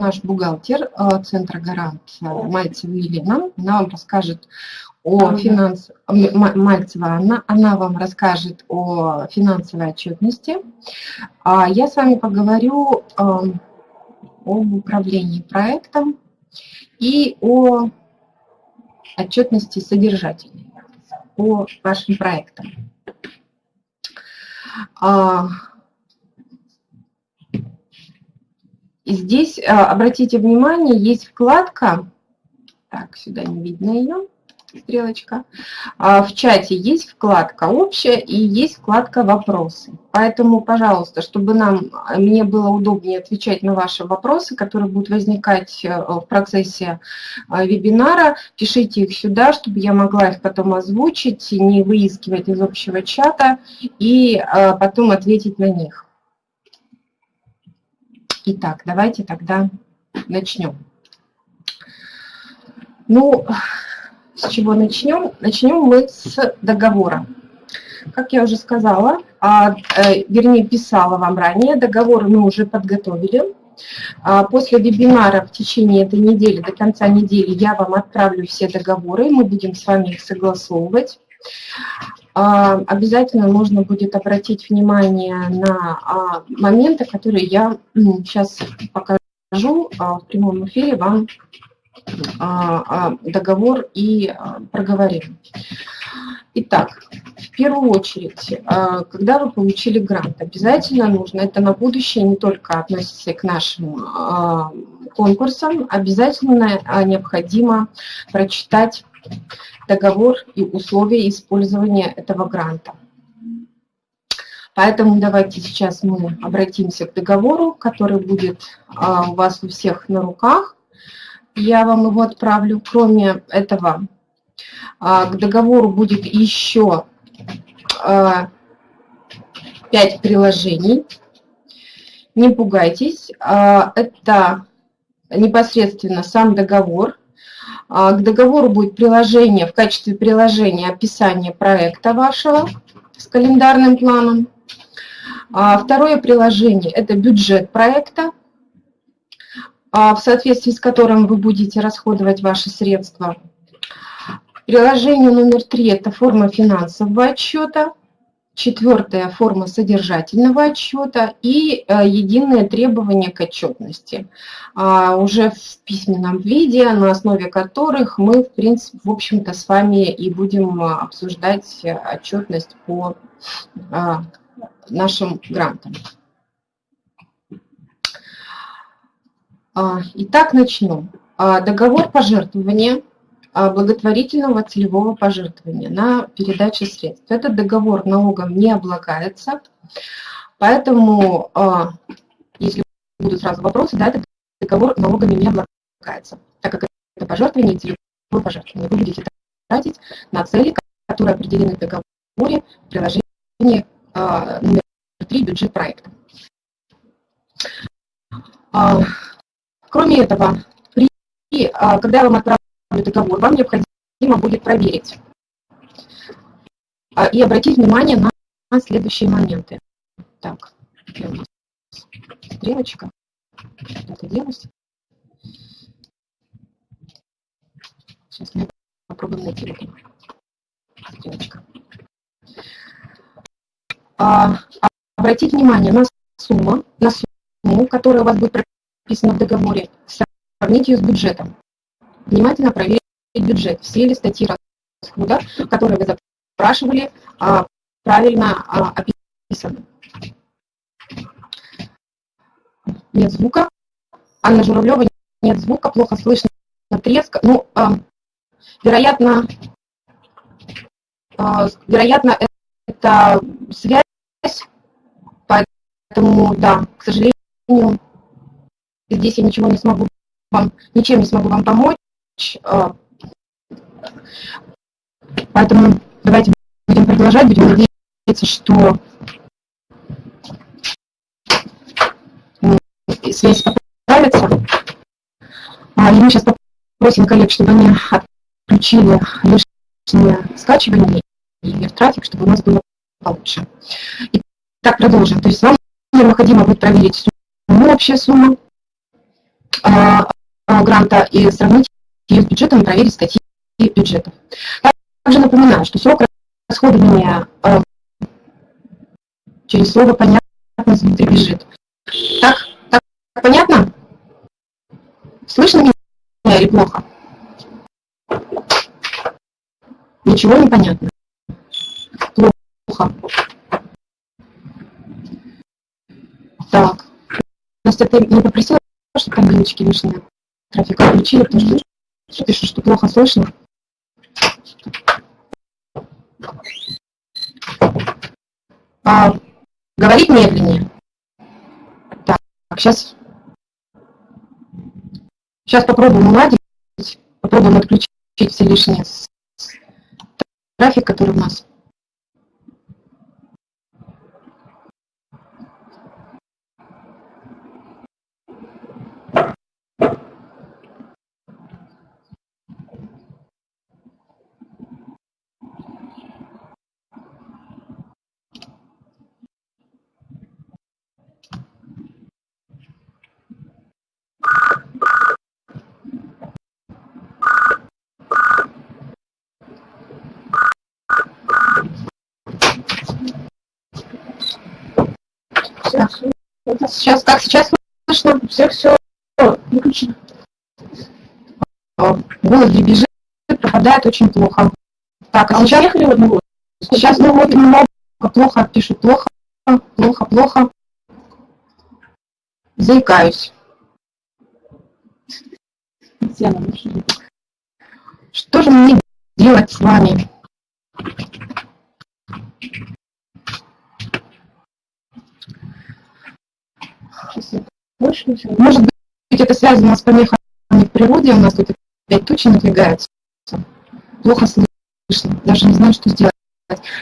наш бухгалтер э, Центра Гарант Мальцева Елена. Она вам расскажет о финансовой... Мальцева Анна, она вам расскажет о финансовой отчетности. А я с вами поговорю эм, об управлении проектом и о отчетности содержательной по вашим проектам. А, здесь, а, обратите внимание, есть вкладка, так, сюда не видно ее, стрелочка. А, в чате есть вкладка «Общая» и есть вкладка «Вопросы». Поэтому, пожалуйста, чтобы нам, мне было удобнее отвечать на ваши вопросы, которые будут возникать э, в процессе э, вебинара, пишите их сюда, чтобы я могла их потом озвучить, не выискивать из общего чата и э, потом ответить на них. Итак, давайте тогда начнем. Ну, с чего начнем? Начнем мы с договора. Как я уже сказала, а, э, вернее писала вам ранее, договор мы уже подготовили. А, после вебинара в течение этой недели, до конца недели, я вам отправлю все договоры, мы будем с вами их согласовывать. А, обязательно нужно будет обратить внимание на моменты, которые я сейчас покажу в прямом эфире вам а, а, договор и а, проговорим. Итак, в первую очередь, когда вы получили грант, обязательно нужно, это на будущее не только относится к нашим конкурсам, обязательно необходимо прочитать договор и условия использования этого гранта. Поэтому давайте сейчас мы обратимся к договору, который будет у вас у всех на руках я вам его отправлю. Кроме этого, а, к договору будет еще 5 а, приложений. Не пугайтесь, а, это непосредственно сам договор. К договору будет приложение, в качестве приложения описание проекта вашего с календарным планом. Второе приложение – это бюджет проекта. А, в соответствии с которым вы будете расходовать ваши средства. Приложение номер три – это форма финансового отчета. Четвертая – форма содержательного отчета и э, единые требования к отчетности. А, уже в письменном виде, на основе которых мы, в принципе, в общем-то, с вами и будем обсуждать отчетность по а, нашим грантам. А, итак, начнем. А, договор пожертвования благотворительного целевого пожертвования на передачу средств. Этот договор налогом не облагается, поэтому, если будут сразу вопросы, да, этот договор налогами не облагается, так как это пожертвование целевое пожертвование. Вы будете тратить на цели, которые определены в договоре в приложении номер 3 бюджет проекта. Кроме этого, при, а, когда я вам отправлю договор, вам необходимо будет проверить а, и обратить внимание на, следующие моменты. Так, у нас стрелочка? Куда-то делась. Сейчас мы попробуем найти эту стрелочку. А, обратить внимание на сумму, на сумму, которая у вас будет прописано в договоре, сравнить ее с бюджетом. Внимательно проверить бюджет. Все ли статьи расхода, которые вы запрашивали, а, правильно а, описаны. Нет звука. Анна Журавлева, нет звука, плохо слышно, треск. Ну, а, вероятно, вероятно, это связь, поэтому, да, к сожалению, здесь я ничего не смогу вам, ничем не смогу вам помочь. А, поэтому давайте будем продолжать, будем надеяться, что связь поправится. А, и мы сейчас попросим коллег, чтобы они отключили лишнее скачивание и трафик, чтобы у нас было получше. Итак, продолжим. То есть вам необходимо будет проверить сумму, общая сумма, гранта и сравнить ее с бюджетом и проверить статьи бюджета. Также напоминаю, что срок расходования через слово понятно внутри бюджет. Так, так понятно? Слышно меня или плохо? Ничего не понятно. Плохо. Так. Настя, ты не попросила, чтобы там галочки лишние трафик отключили, потому что пишут, что плохо слышно. А, говорить медленнее. Так, сейчас, сейчас попробуем уладить, попробуем отключить все лишние трафик, который у нас. Сейчас, как сейчас слышно? Все, все выключено. Голос дребезжит, пропадает очень плохо. Так, а, а сейчас... Уехали в одного? Сейчас, ну вот, много плохо, пишут плохо, плохо, плохо. Заикаюсь. Что же мне делать с вами? Может быть, это связано с помехами в природе, у нас тут опять тучи надвигаются. Плохо слышно, даже не знаю, что сделать.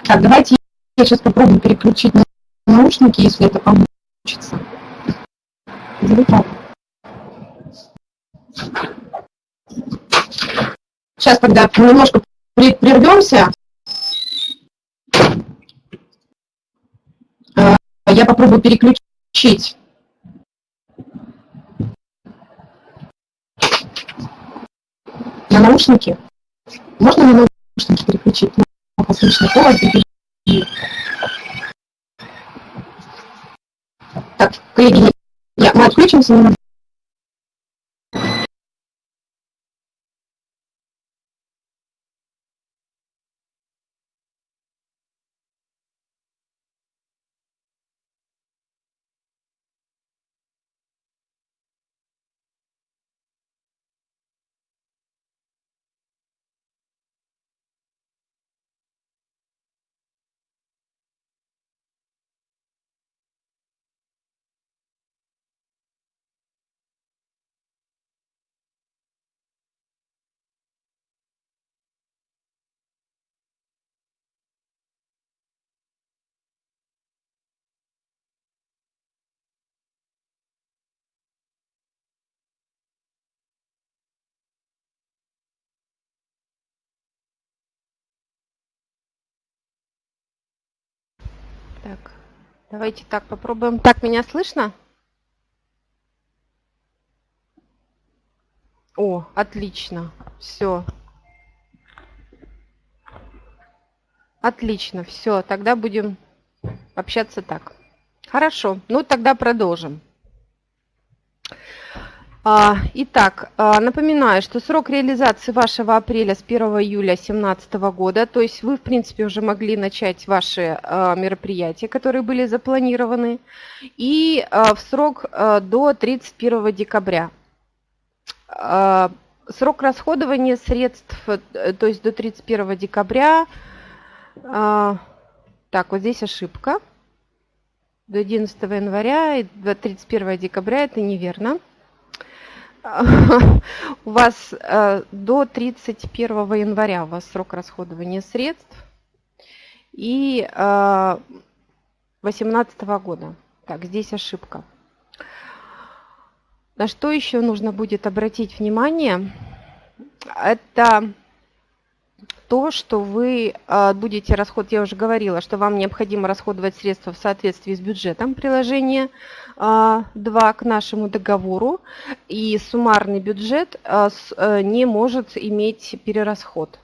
Так, давайте я сейчас попробую переключить на наушники, если это получится. Сейчас тогда немножко прервемся. А, я попробую переключить на наушники. Можно на наушники переключить? Плохо слышно. Так, коллеги, я, мы отключимся. Давайте так попробуем. Так, меня слышно? О, отлично. Все. Отлично, все. Тогда будем общаться так. Хорошо. Ну, тогда продолжим. А, итак, а, напоминаю, что срок реализации вашего апреля с 1 июля 2017 года, то есть вы, в принципе, уже могли начать ваши а, мероприятия, которые были запланированы, и в срок до 31 декабря. Срок расходования средств, э, то есть до 31 декабря, так, вот здесь ошибка, до 11 января и до 31 декабря, это неверно у вас э, до 31 января у вас срок расходования средств и 2018 э, года. Так, здесь ошибка. На что еще нужно будет обратить внимание? Это то, что вы а, будете расход, я уже говорила, что вам необходимо расходовать средства в соответствии с бюджетом приложения 2 а, к нашему договору, и суммарный бюджет а, э, не может иметь перерасход.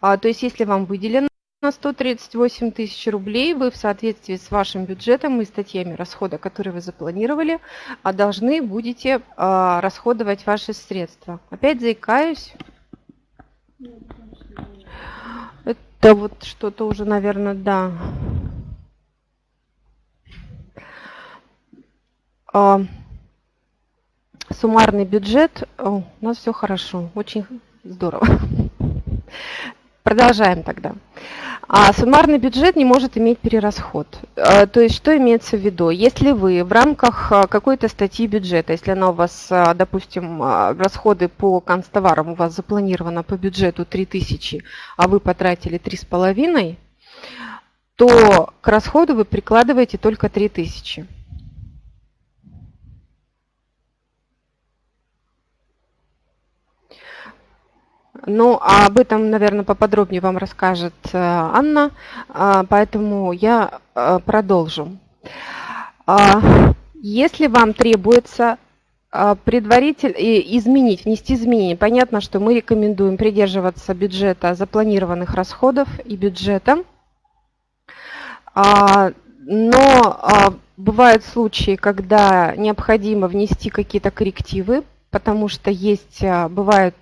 То есть если вам выделено на 138 тысяч рублей вы в соответствии с вашим бюджетом и статьями расхода, которые вы запланировали, должны будете расходовать ваши средства. Опять заикаюсь. Это вот что-то уже, наверное, да. А, суммарный бюджет. О, у нас все хорошо, очень здорово. Продолжаем тогда. А суммарный бюджет не может иметь перерасход. А, то есть что имеется в виду? Если вы в рамках а, какой-то статьи бюджета, если она у вас, а, допустим, расходы по канцтоварам у вас запланировано по бюджету 3000, а вы потратили 3,5, то к расходу вы прикладываете только 3000. Ну, а об этом, наверное, поподробнее вам расскажет э, Анна, а, поэтому я э, продолжу. А, если вам требуется а, предварительно изменить, внести изменения, понятно, что мы рекомендуем придерживаться бюджета запланированных расходов и бюджета, но бывают случаи, когда необходимо внести какие-то коррективы, потому что есть, бывают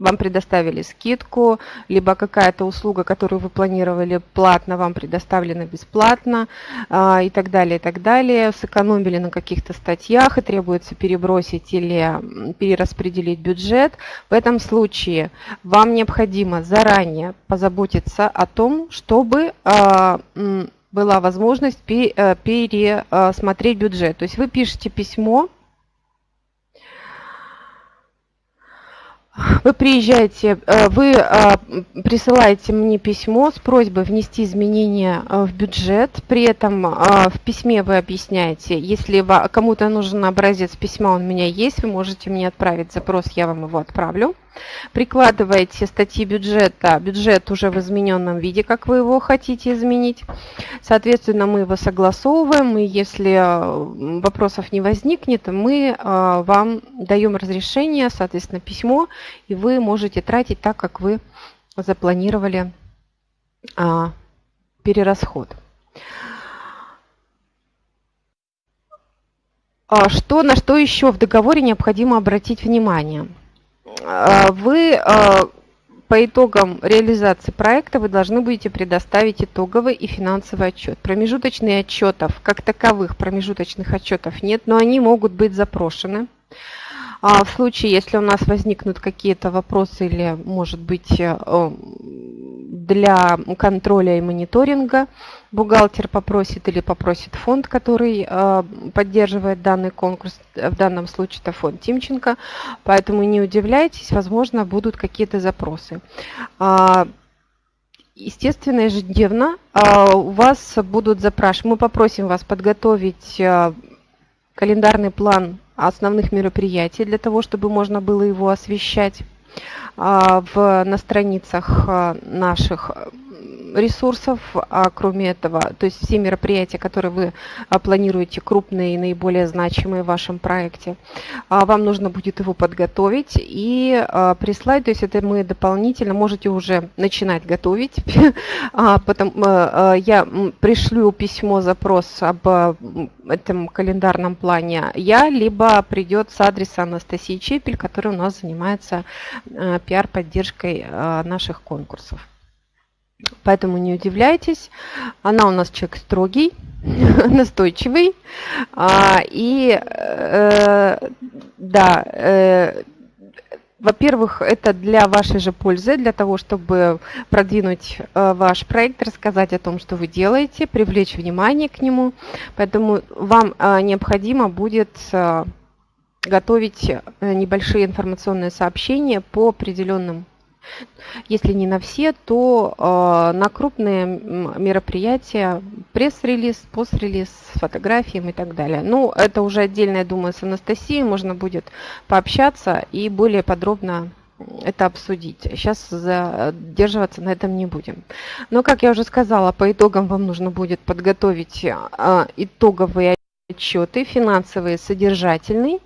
вам предоставили скидку, либо какая-то услуга, которую вы планировали платно, вам предоставлена бесплатно а, и так далее, и так далее. Сэкономили на каких-то статьях и требуется перебросить или перераспределить бюджет. В этом случае вам необходимо заранее позаботиться о том, чтобы а, была возможность э, пересмотреть бюджет. То есть вы пишете письмо, Вы приезжаете, э, вы э, присылаете мне письмо с просьбой внести изменения э, в бюджет. При этом в письме вы объясняете, если кому-то нужен образец письма, он у меня есть, вы можете мне отправить запрос, я вам его отправлю. Прикладываете статьи бюджета, бюджет уже в измененном виде, как вы его хотите изменить. Соответственно, мы его согласовываем, и если э, вопросов не возникнет, мы э, вам даем разрешение, соответственно, письмо, и вы можете тратить так, как вы запланировали а, перерасход. А что, на что еще в договоре необходимо обратить внимание? А, вы а, по итогам реализации проекта вы должны будете предоставить итоговый и финансовый отчет. Промежуточных отчетов, как таковых промежуточных отчетов нет, но они могут быть запрошены. А в случае, если у нас возникнут какие-то вопросы или, может быть, э, для контроля и мониторинга бухгалтер попросит или попросит фонд, который э, поддерживает данный конкурс, в данном случае это фонд Тимченко, поэтому не удивляйтесь, возможно, будут какие-то запросы. А, естественно, ежедневно а, у вас будут запрашивать, мы попросим вас подготовить э, календарный план основных мероприятий для того, чтобы можно было его освещать а, в, на страницах а, наших ресурсов, а кроме этого, то есть все мероприятия, которые вы а, планируете, крупные и наиболее значимые в вашем проекте, а, вам нужно будет его подготовить и а, прислать, то есть это мы дополнительно можете уже начинать готовить. Потом я пришлю письмо, запрос об этом календарном плане я, либо придет с адреса Анастасии Чепель, который у нас занимается пиар-поддержкой наших конкурсов. Поэтому не удивляйтесь. Она у нас человек строгий, настойчивый. А, и э, да, э, во-первых, это для вашей же пользы, для того, чтобы продвинуть э, ваш проект, рассказать о том, что вы делаете, привлечь внимание к нему. Поэтому вам э, необходимо будет э, готовить небольшие информационные сообщения по определенным если не на все, то э, на крупные мероприятия пресс-релиз, пост-релиз с фотографиями и так далее. Ну, это уже отдельно, я думаю, с Анастасией можно будет пообщаться и более подробно это обсудить. Сейчас задерживаться на этом не будем. Но, как я уже сказала, по итогам вам нужно будет подготовить а, итоговые отчеты, финансовые, содержательный,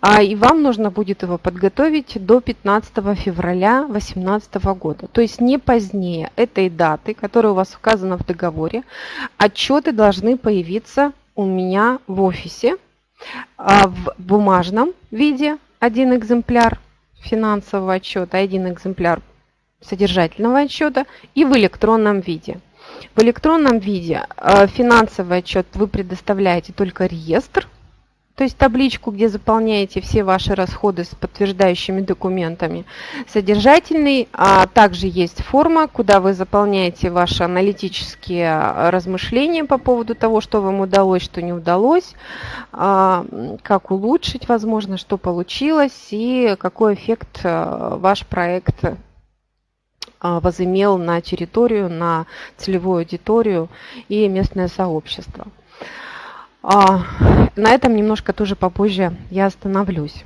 а, и вам нужно будет его подготовить до 15 февраля 2018 года. То есть не позднее этой даты, которая у вас указана в договоре, отчеты должны появиться у меня в офисе а, в бумажном виде один экземпляр финансового отчета, один экземпляр содержательного отчета и в электронном виде. В электронном виде э, финансовый отчет вы предоставляете только реестр, то есть табличку, где заполняете все ваши расходы с подтверждающими документами. Содержательный, а также есть форма, куда вы заполняете ваши аналитические э, размышления по поводу того, что вам удалось, что не удалось, а, как улучшить, возможно, что получилось и какой эффект э, ваш проект а, возымел на территорию, на целевую аудиторию и местное сообщество. А, на этом немножко тоже попозже я остановлюсь.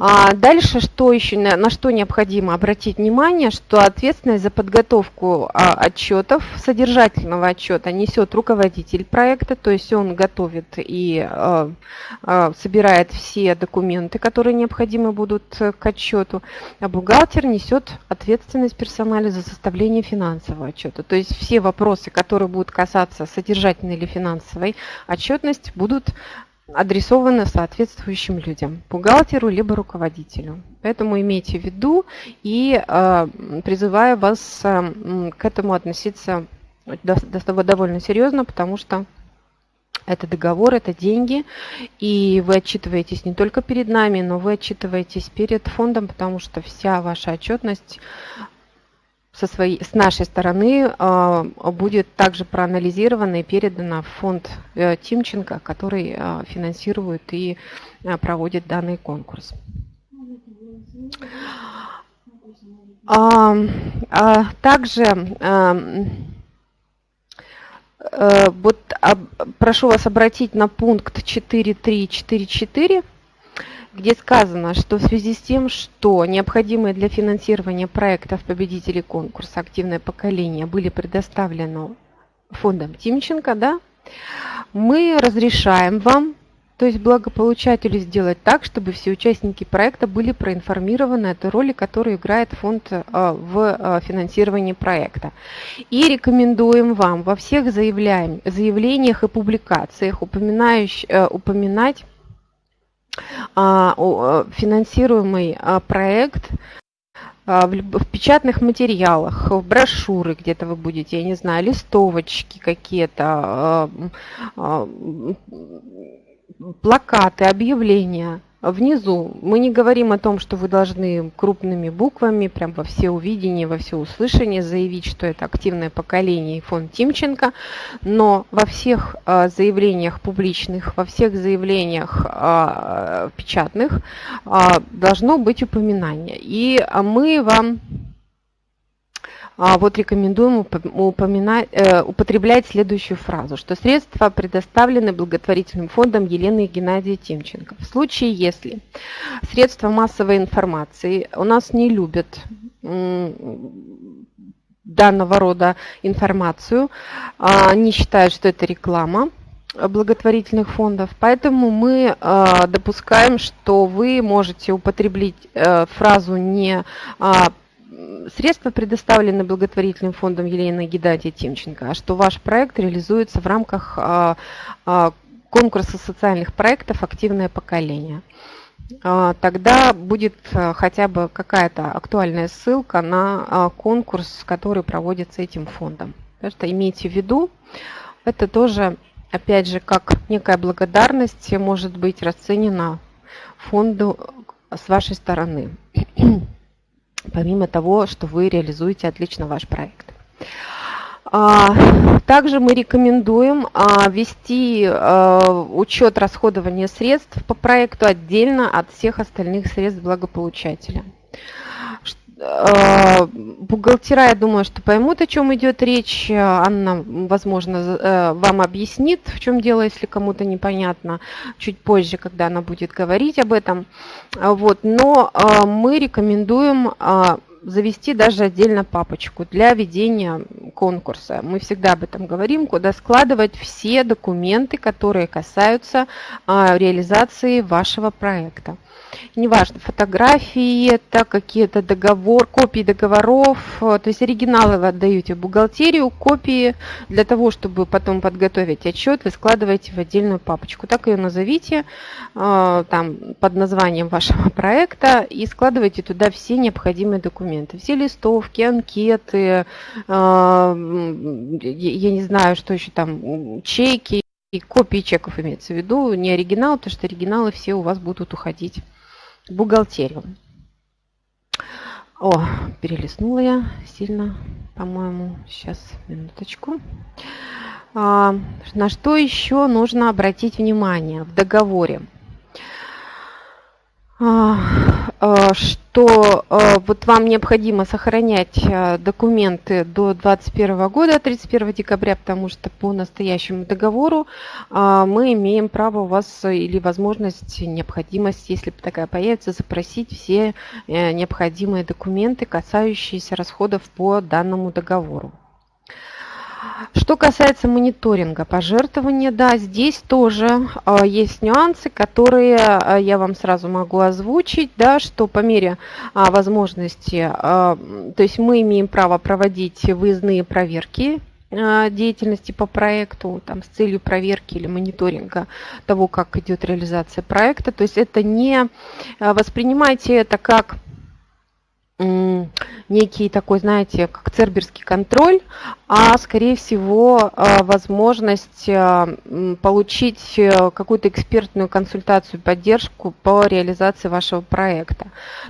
А дальше, что еще, на что необходимо обратить внимание, что ответственность за подготовку а, отчетов, содержательного отчета несет руководитель проекта, то есть он готовит и а, а, собирает все документы, которые необходимы будут к отчету, а бухгалтер несет ответственность персонали за составление финансового отчета. То есть все вопросы, которые будут касаться содержательной или финансовой отчетности, будут адресовано соответствующим людям, бухгалтеру либо руководителю. Поэтому имейте в виду и э, призываю вас э, к этому относиться довольно серьезно, потому что это договор, это деньги, и вы отчитываетесь не только перед нами, но вы отчитываетесь перед фондом, потому что вся ваша отчетность со своей, с нашей стороны э, будет также проанализировано и передано в фонд э, Тимченко, который э, финансирует и проводит данный конкурс. А, а, также вот, прошу вас обратить на пункт 4.3.4.4 где сказано, что в связи с тем, что необходимые для финансирования проектов победителей конкурса «Активное поколение» были предоставлены фондом Тимченко, да, мы разрешаем вам, то есть благополучателю, сделать так, чтобы все участники проекта были проинформированы о той роли, которую играет фонд э, в э, финансировании проекта. И рекомендуем вам во всех заявлениях и публикациях упоминать э, финансируемый а, проект а, в печатных материалах, в брошюры где-то вы будете, я не знаю, листовочки какие-то, плакаты, объявления – Внизу мы не говорим о том, что вы должны крупными буквами, прям во все увидение, во все услышание заявить, что это активное поколение и фонд Тимченко, но во всех а, заявлениях публичных, во всех заявлениях а, печатных а, должно быть упоминание. И мы вам вот рекомендуем э, употреблять следующую фразу, что средства предоставлены благотворительным фондом Елены и Геннадия Тимченко. В случае, если средства массовой информации у нас не любят данного рода информацию, а они считают, что это реклама, благотворительных фондов. Поэтому мы э, допускаем, что вы можете употреблять э, фразу не средства предоставлены благотворительным фондом Елены Геннадия Тимченко, а что ваш проект реализуется в рамках а, а, конкурса социальных проектов «Активное поколение». А, тогда будет хотя бы какая-то актуальная ссылка на конкурс, который проводится этим фондом. Так что имейте в виду, это тоже, опять же, как некая благодарность может быть расценена фонду с вашей стороны помимо того, что вы реализуете отлично ваш проект. А, также мы рекомендуем а, вести а, учет расходования средств по проекту отдельно от всех остальных средств благополучателя. Э, бухгалтера, я думаю, что поймут, о чем идет речь. Анна, возможно, э, вам объяснит, в чем дело, если кому-то непонятно, чуть позже, когда она будет говорить об этом. Вот. Но э, мы рекомендуем завести даже отдельно папочку для ведения конкурса. Мы всегда об этом говорим, куда складывать все документы, которые касаются реализации вашего проекта неважно, фотографии, это какие-то договор, копии договоров, э, то есть оригиналы вы отдаете в бухгалтерию, копии для того, чтобы потом подготовить отчет, вы складываете в отдельную папочку. Так ее назовите э, там, под названием вашего проекта и складывайте туда все необходимые документы, все листовки, анкеты, э, я не знаю, что еще там, чеки, и копии чеков имеется в виду, не оригинал, потому что оригиналы все у вас будут уходить бухгалтерию. О, перелистнула я сильно, по-моему. Сейчас, минуточку. А, на что еще нужно обратить внимание в договоре? А, а, что а, вот вам необходимо сохранять документы до 2021 года, 31 декабря, потому что по настоящему договору мы имеем право у вас или возможность, необходимость, если такая появится, запросить все э, необходимые документы, касающиеся расходов по данному договору. Что касается мониторинга пожертвования, да, здесь тоже э, есть нюансы, которые э, я вам сразу могу озвучить, да, что по мере э, возможности, э, то есть мы имеем право проводить выездные проверки деятельности по проекту там, с целью проверки или мониторинга того, как идет реализация проекта. То есть это не воспринимайте это как некий такой, знаете, как церберский контроль, а скорее всего а, возможность а, получить э, какую-то экспертную консультацию, поддержку по реализации вашего проекта.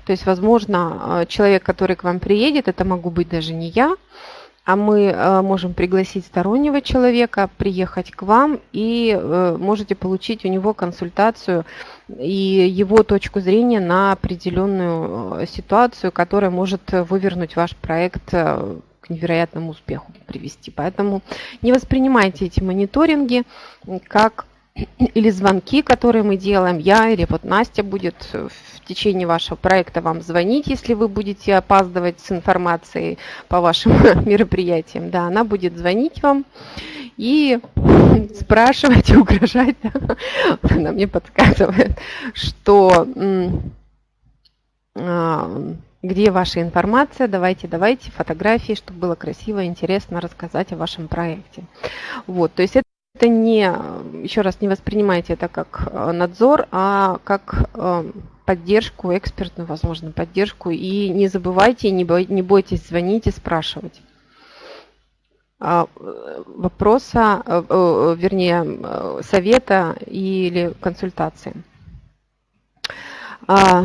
То есть, возможно, а, человек, который к вам приедет, это могу быть даже не я, а мы можем пригласить стороннего человека, приехать к вам и э, можете получить у него консультацию и его точку зрения на определенную э, ситуацию, которая может вывернуть ваш проект к невероятному успеху привести. Поэтому не воспринимайте эти мониторинги как или звонки, которые мы делаем, я или вот Настя будет в течение вашего проекта вам звонить, если вы будете опаздывать с информацией по вашим мероприятиям. Да, она будет звонить вам и спрашивать и угрожать. Она мне подсказывает, что а, где ваша информация, давайте, давайте фотографии, чтобы было красиво, интересно рассказать о вашем проекте. Вот, то есть это это не, еще раз, не воспринимайте это как э, надзор, а как э, поддержку, экспертную, возможно, поддержку. И не забывайте, не, бой, не бойтесь звонить и спрашивать вопроса, э, вернее, совета или консультации. А,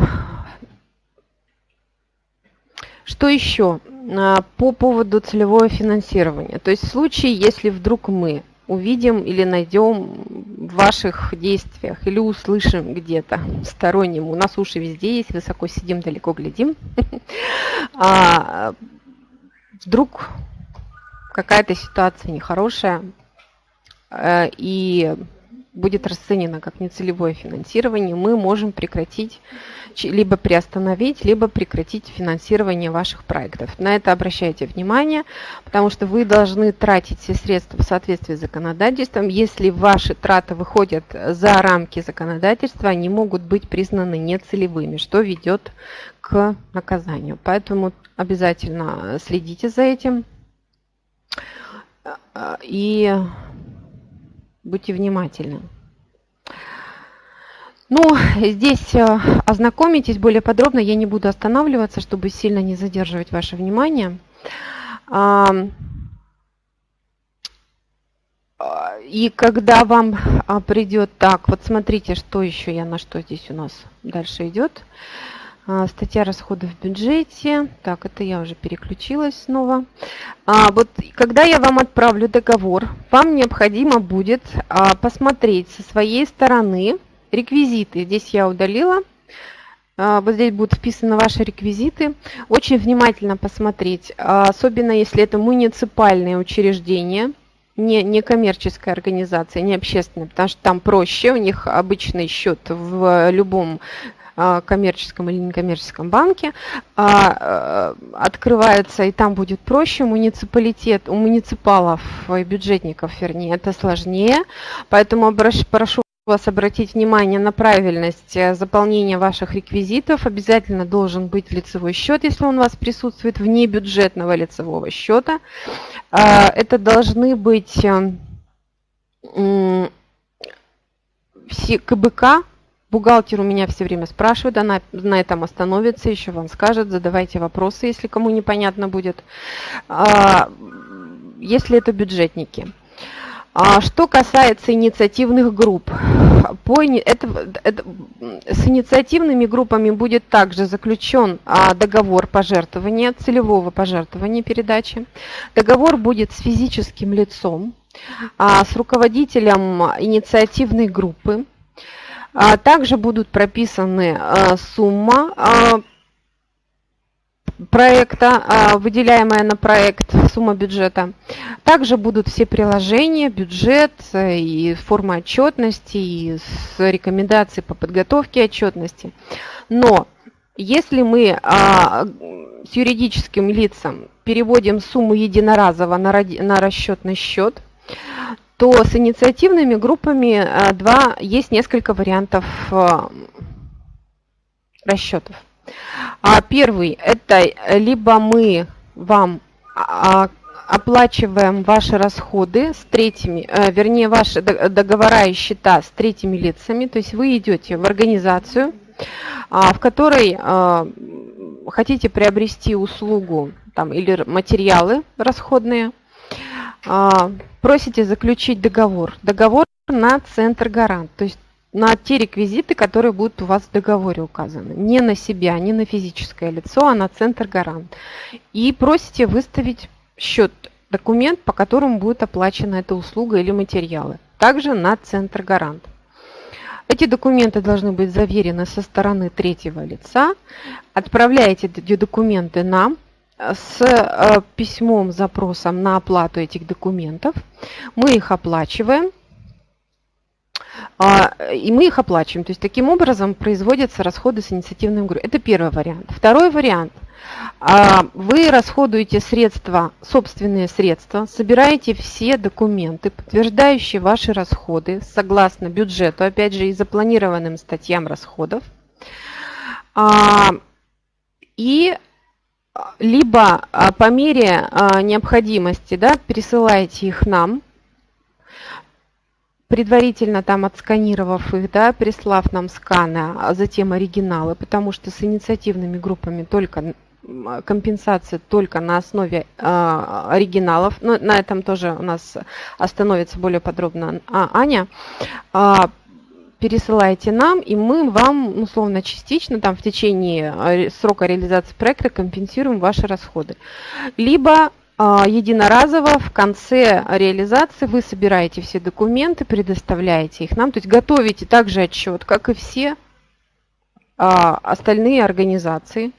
что еще? А, по поводу целевого финансирования. То есть в случае, если вдруг мы увидим или найдем в ваших действиях или услышим где-то сторонним. У нас уши везде есть, высоко сидим, далеко глядим. А вдруг какая-то ситуация нехорошая, э, и будет расценено как нецелевое финансирование, мы можем прекратить, либо приостановить, либо прекратить финансирование ваших проектов. На это обращайте внимание, потому что вы должны тратить все средства в соответствии с законодательством. Если ваши траты выходят за рамки законодательства, они могут быть признаны нецелевыми, что ведет к наказанию. Поэтому обязательно следите за этим. И Будьте внимательны. Ну, здесь э, ознакомитесь более подробно, я не буду останавливаться, чтобы сильно не задерживать ваше внимание. И когда вам а, придет так, вот смотрите, что еще я на что здесь у нас дальше идет. А, статья расходов в бюджете. Так, это я уже переключилась снова. А, вот когда я вам отправлю договор, вам необходимо будет а, посмотреть со своей стороны реквизиты. Здесь я удалила а, вот здесь будут вписаны ваши реквизиты. Очень внимательно посмотреть, а, особенно если это муниципальные учреждения, не, не коммерческая организация, не общественная, потому что там проще, у них обычный счет в любом коммерческом или некоммерческом банке открывается, и там будет проще. Муниципалитет, у муниципалов и бюджетников, вернее, это сложнее. Поэтому прошу вас обратить внимание на правильность э, заполнения ваших реквизитов. Обязательно должен быть лицевой счет, если он у вас присутствует вне бюджетного лицевого счета. А, это должны быть э, все КБК. Бухгалтер у меня все время спрашивает, она на этом остановится, еще вам скажет, задавайте вопросы, если кому непонятно будет. А, если это бюджетники. А что касается инициативных групп, по, это, это, с инициативными группами будет также заключен а, договор пожертвования, целевого пожертвования передачи. Договор будет с физическим лицом, с руководителем инициативной группы. А, также будут прописаны а, сумма а, проекта, выделяемая на проект, сумма бюджета. Также будут все приложения, бюджет э, и форма отчетности, и с рекомендацией по подготовке отчетности. Но если мы с юридическим лицам переводим сумму единоразово на расчетный счет, то с инициативными группами а, два, есть несколько вариантов а, расчетов. А первый – это либо мы вам а, оплачиваем ваши расходы с третьими, э, вернее, ваши договора и счета с третьими лицами, то есть вы идете в организацию, а, в которой хотите приобрести услугу там, или материалы расходные, просите заключить договор. Договор на центр гарант, то есть на те реквизиты, которые будут у вас в договоре указаны. Не на себя, не на физическое лицо, а на центр гарант. И просите выставить счет, документ, по которому будет оплачена эта услуга или материалы. Также на центр гарант. Эти документы должны быть заверены со стороны третьего лица. Отправляете эти документы нам с э, письмом, запросом на оплату этих документов. Мы их оплачиваем а, и мы их оплачиваем. То есть таким образом производятся расходы с инициативным группой. Это первый вариант. Второй вариант. А, вы расходуете средства, собственные средства, собираете все документы, подтверждающие ваши расходы согласно бюджету, опять же, и запланированным статьям расходов. А, и либо по мере необходимости да, пересылаете их нам, предварительно там отсканировав их, да, прислав нам сканы, а затем оригиналы, потому что с инициативными группами только компенсация только на основе э, оригиналов. Но на этом тоже у нас остановится более подробно а, Аня. Пересылайте нам, и мы вам, условно, частично, там, в течение срока реализации проекта компенсируем ваши расходы. Либо а, единоразово в конце реализации вы собираете все документы, предоставляете их нам, то есть готовите также отчет, как и все а, остальные организации.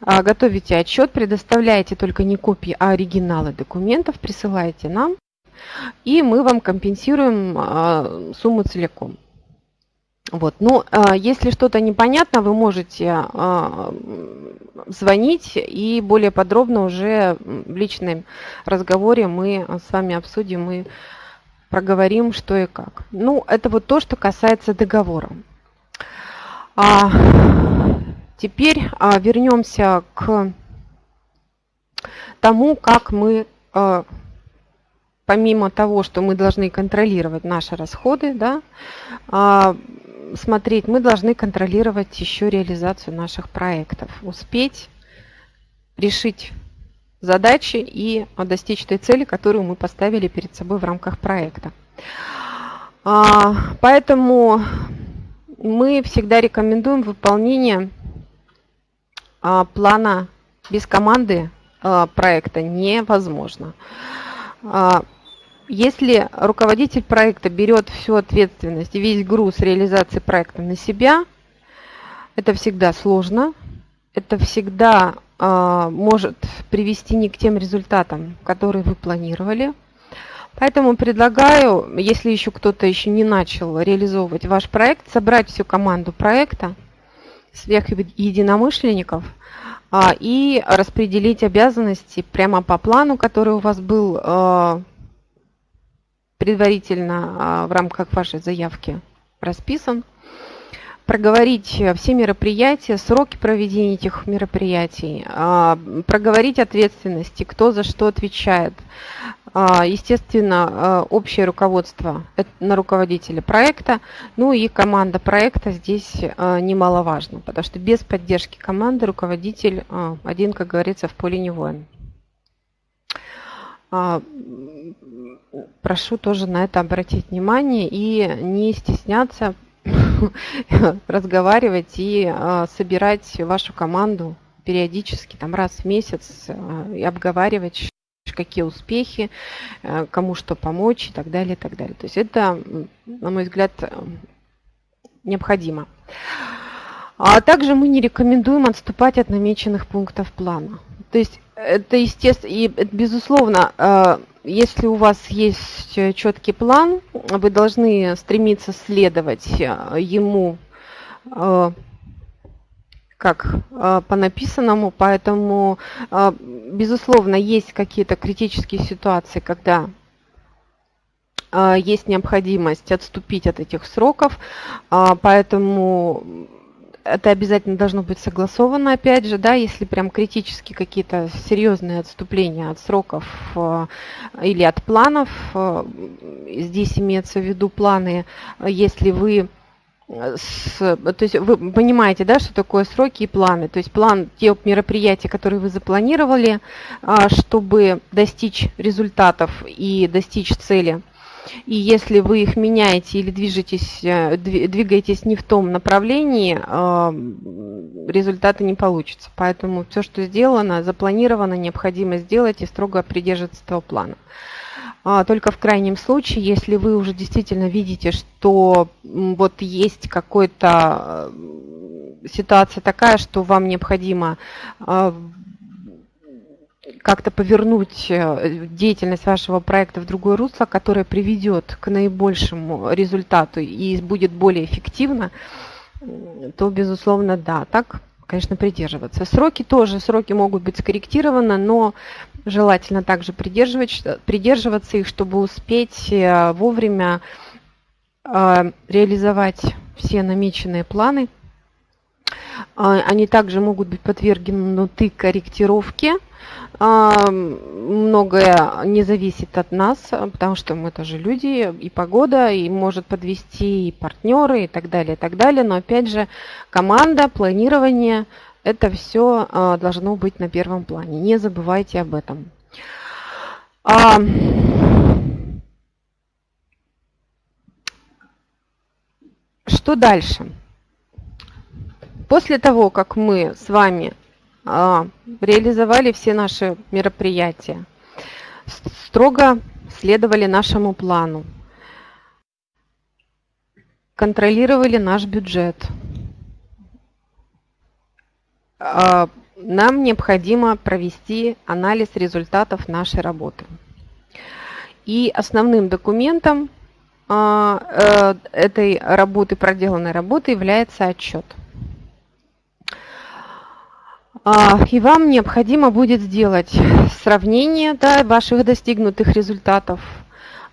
А, готовите отчет, предоставляете только не копии, а оригиналы документов, присылаете нам, и мы вам компенсируем сумму целиком. Вот. Ну, а, если что-то непонятно, вы можете а, звонить и более подробно уже в личном разговоре мы с вами обсудим и проговорим, что и как. Ну, это вот то, что касается договора. А, теперь а, вернемся к тому, как мы, помимо того, что мы должны контролировать наши расходы, да, смотреть, мы должны контролировать еще реализацию наших проектов, успеть решить задачи и достичь той цели, которую мы поставили перед собой в рамках проекта. А, поэтому мы всегда рекомендуем выполнение а, плана без команды а, проекта невозможно. Если руководитель проекта берет всю ответственность и весь груз реализации проекта на себя, Это всегда сложно, это всегда э, может привести не к тем результатам, которые вы планировали. Поэтому предлагаю, если еще кто-то еще не начал реализовывать ваш проект, собрать всю команду проекта, всех единомышленников а, и распределить обязанности прямо по плану, который у вас был а, предварительно а, в рамках вашей заявки расписан. Проговорить все мероприятия, сроки проведения этих мероприятий, проговорить ответственности, кто за что отвечает, а, естественно, а, общее руководство на руководителя проекта, ну и команда проекта здесь а, немаловажно, потому что без поддержки команды руководитель один, как говорится, в поле не воин. Прошу тоже на это обратить внимание и не стесняться разговаривать и собирать вашу команду периодически, там раз в месяц и обговаривать, какие успехи, э, кому что помочь и так далее, и так далее. То есть это, на мой взгляд, необходимо. А также мы не рекомендуем отступать от намеченных пунктов плана. То есть это естественно, и безусловно, э, если у вас есть четкий план, вы должны стремиться следовать ему как э, по написанному, поэтому, э, безусловно, есть какие-то критические ситуации, когда э, есть необходимость отступить от этих сроков, поэтому это обязательно должно быть согласовано, опять же, да, если прям критически какие-то серьезные отступления от сроков или от планов, здесь имеется в виду планы, если вы с, то есть вы понимаете, да, что такое сроки и планы. То есть план те мероприятия, которые вы запланировали, чтобы достичь результатов и достичь цели. И если вы их меняете или движетесь, э, двигаетесь не в том направлении, а, результаты не получится. Поэтому все, что сделано, запланировано, необходимо сделать и строго придерживаться этого плана. А, только в крайнем случае, если вы уже действительно видите, что вот есть какой-то э, ситуация такая, что вам необходимо как-то повернуть э, деятельность вашего проекта в другое русло, которое приведет к наибольшему результату и будет более эффективно, то, безусловно, да. Так конечно, придерживаться. Сроки тоже, сроки могут быть скорректированы, но желательно также придерживаться их, чтобы успеть э, вовремя э, реализовать все намеченные планы. Э, они также могут быть подвергнуты корректировке многое не зависит от нас, потому что мы тоже люди, и погода, и может подвести и партнеры, и так далее, и так далее. Но опять же, команда, планирование, это все а, должно быть на первом плане. Не забывайте об этом. А, что дальше? После того, как мы с вами а, реализовали все наши мероприятия, строго следовали нашему плану, контролировали наш бюджет. А, нам необходимо провести анализ результатов нашей работы. И основным документом а, э, этой работы, проделанной работы, является отчет. А, и вам необходимо будет сделать сравнение да, ваших достигнутых результатов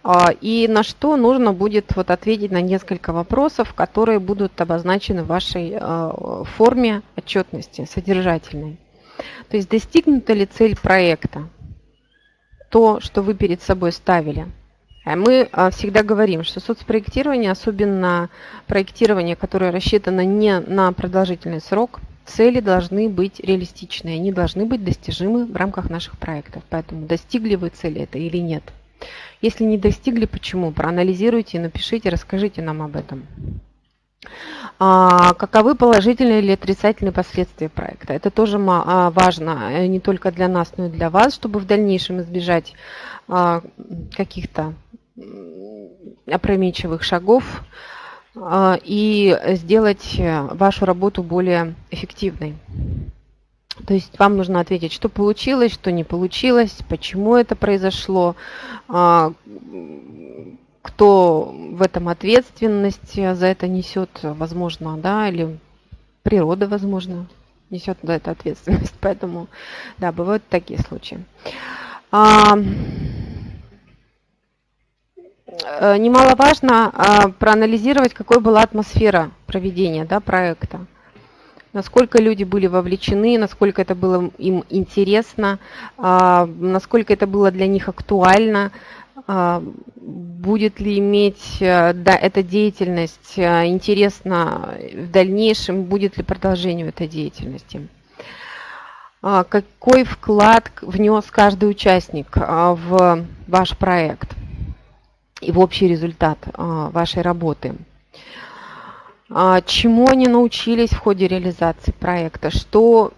а, и на что нужно будет вот ответить на несколько вопросов, которые будут обозначены в вашей а, форме отчетности, содержательной. То есть достигнута ли цель проекта, то, что вы перед собой ставили. Мы всегда говорим, что соцпроектирование, особенно проектирование, которое рассчитано не на продолжительный срок – Цели должны быть реалистичные, они должны быть достижимы в рамках наших проектов. Поэтому достигли вы цели это или нет. Если не достигли, почему? Проанализируйте, напишите, расскажите нам об этом. А, каковы положительные или отрицательные последствия проекта? Это тоже а, важно э, не только для нас, но и для вас, чтобы в дальнейшем избежать а, каких-то опрометчивых шагов и сделать вашу работу более эффективной. То есть вам нужно ответить, что получилось, что не получилось, почему это произошло, а, кто в этом ответственность за это несет, возможно, да, или природа, возможно, несет за это ответственность. Поэтому, да, бывают такие случаи. Э, немаловажно а, проанализировать, какой была атмосфера проведения да, проекта насколько люди были вовлечены, насколько это было им интересно, а, насколько это было для них актуально, а, будет ли иметь э, да, эта деятельность э, интересна в дальнейшем, будет ли продолжение этой деятельности. Какой вклад внес каждый участник в ваш проект и в общий результат вашей работы? А, чему они научились в ходе реализации проекта, что,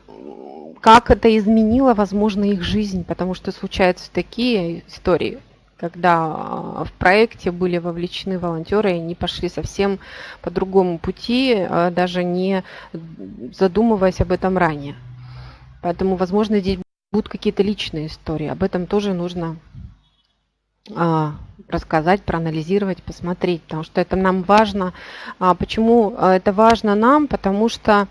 как это изменило, возможно, их жизнь, потому что случаются такие истории, когда а, в проекте были вовлечены волонтеры, и они пошли совсем по другому пути, а, даже не задумываясь об этом ранее. Поэтому, возможно, здесь будут какие-то личные истории. Об этом тоже нужно а, рассказать, проанализировать, посмотреть, потому что это нам важно. А, почему а, это важно нам? Потому что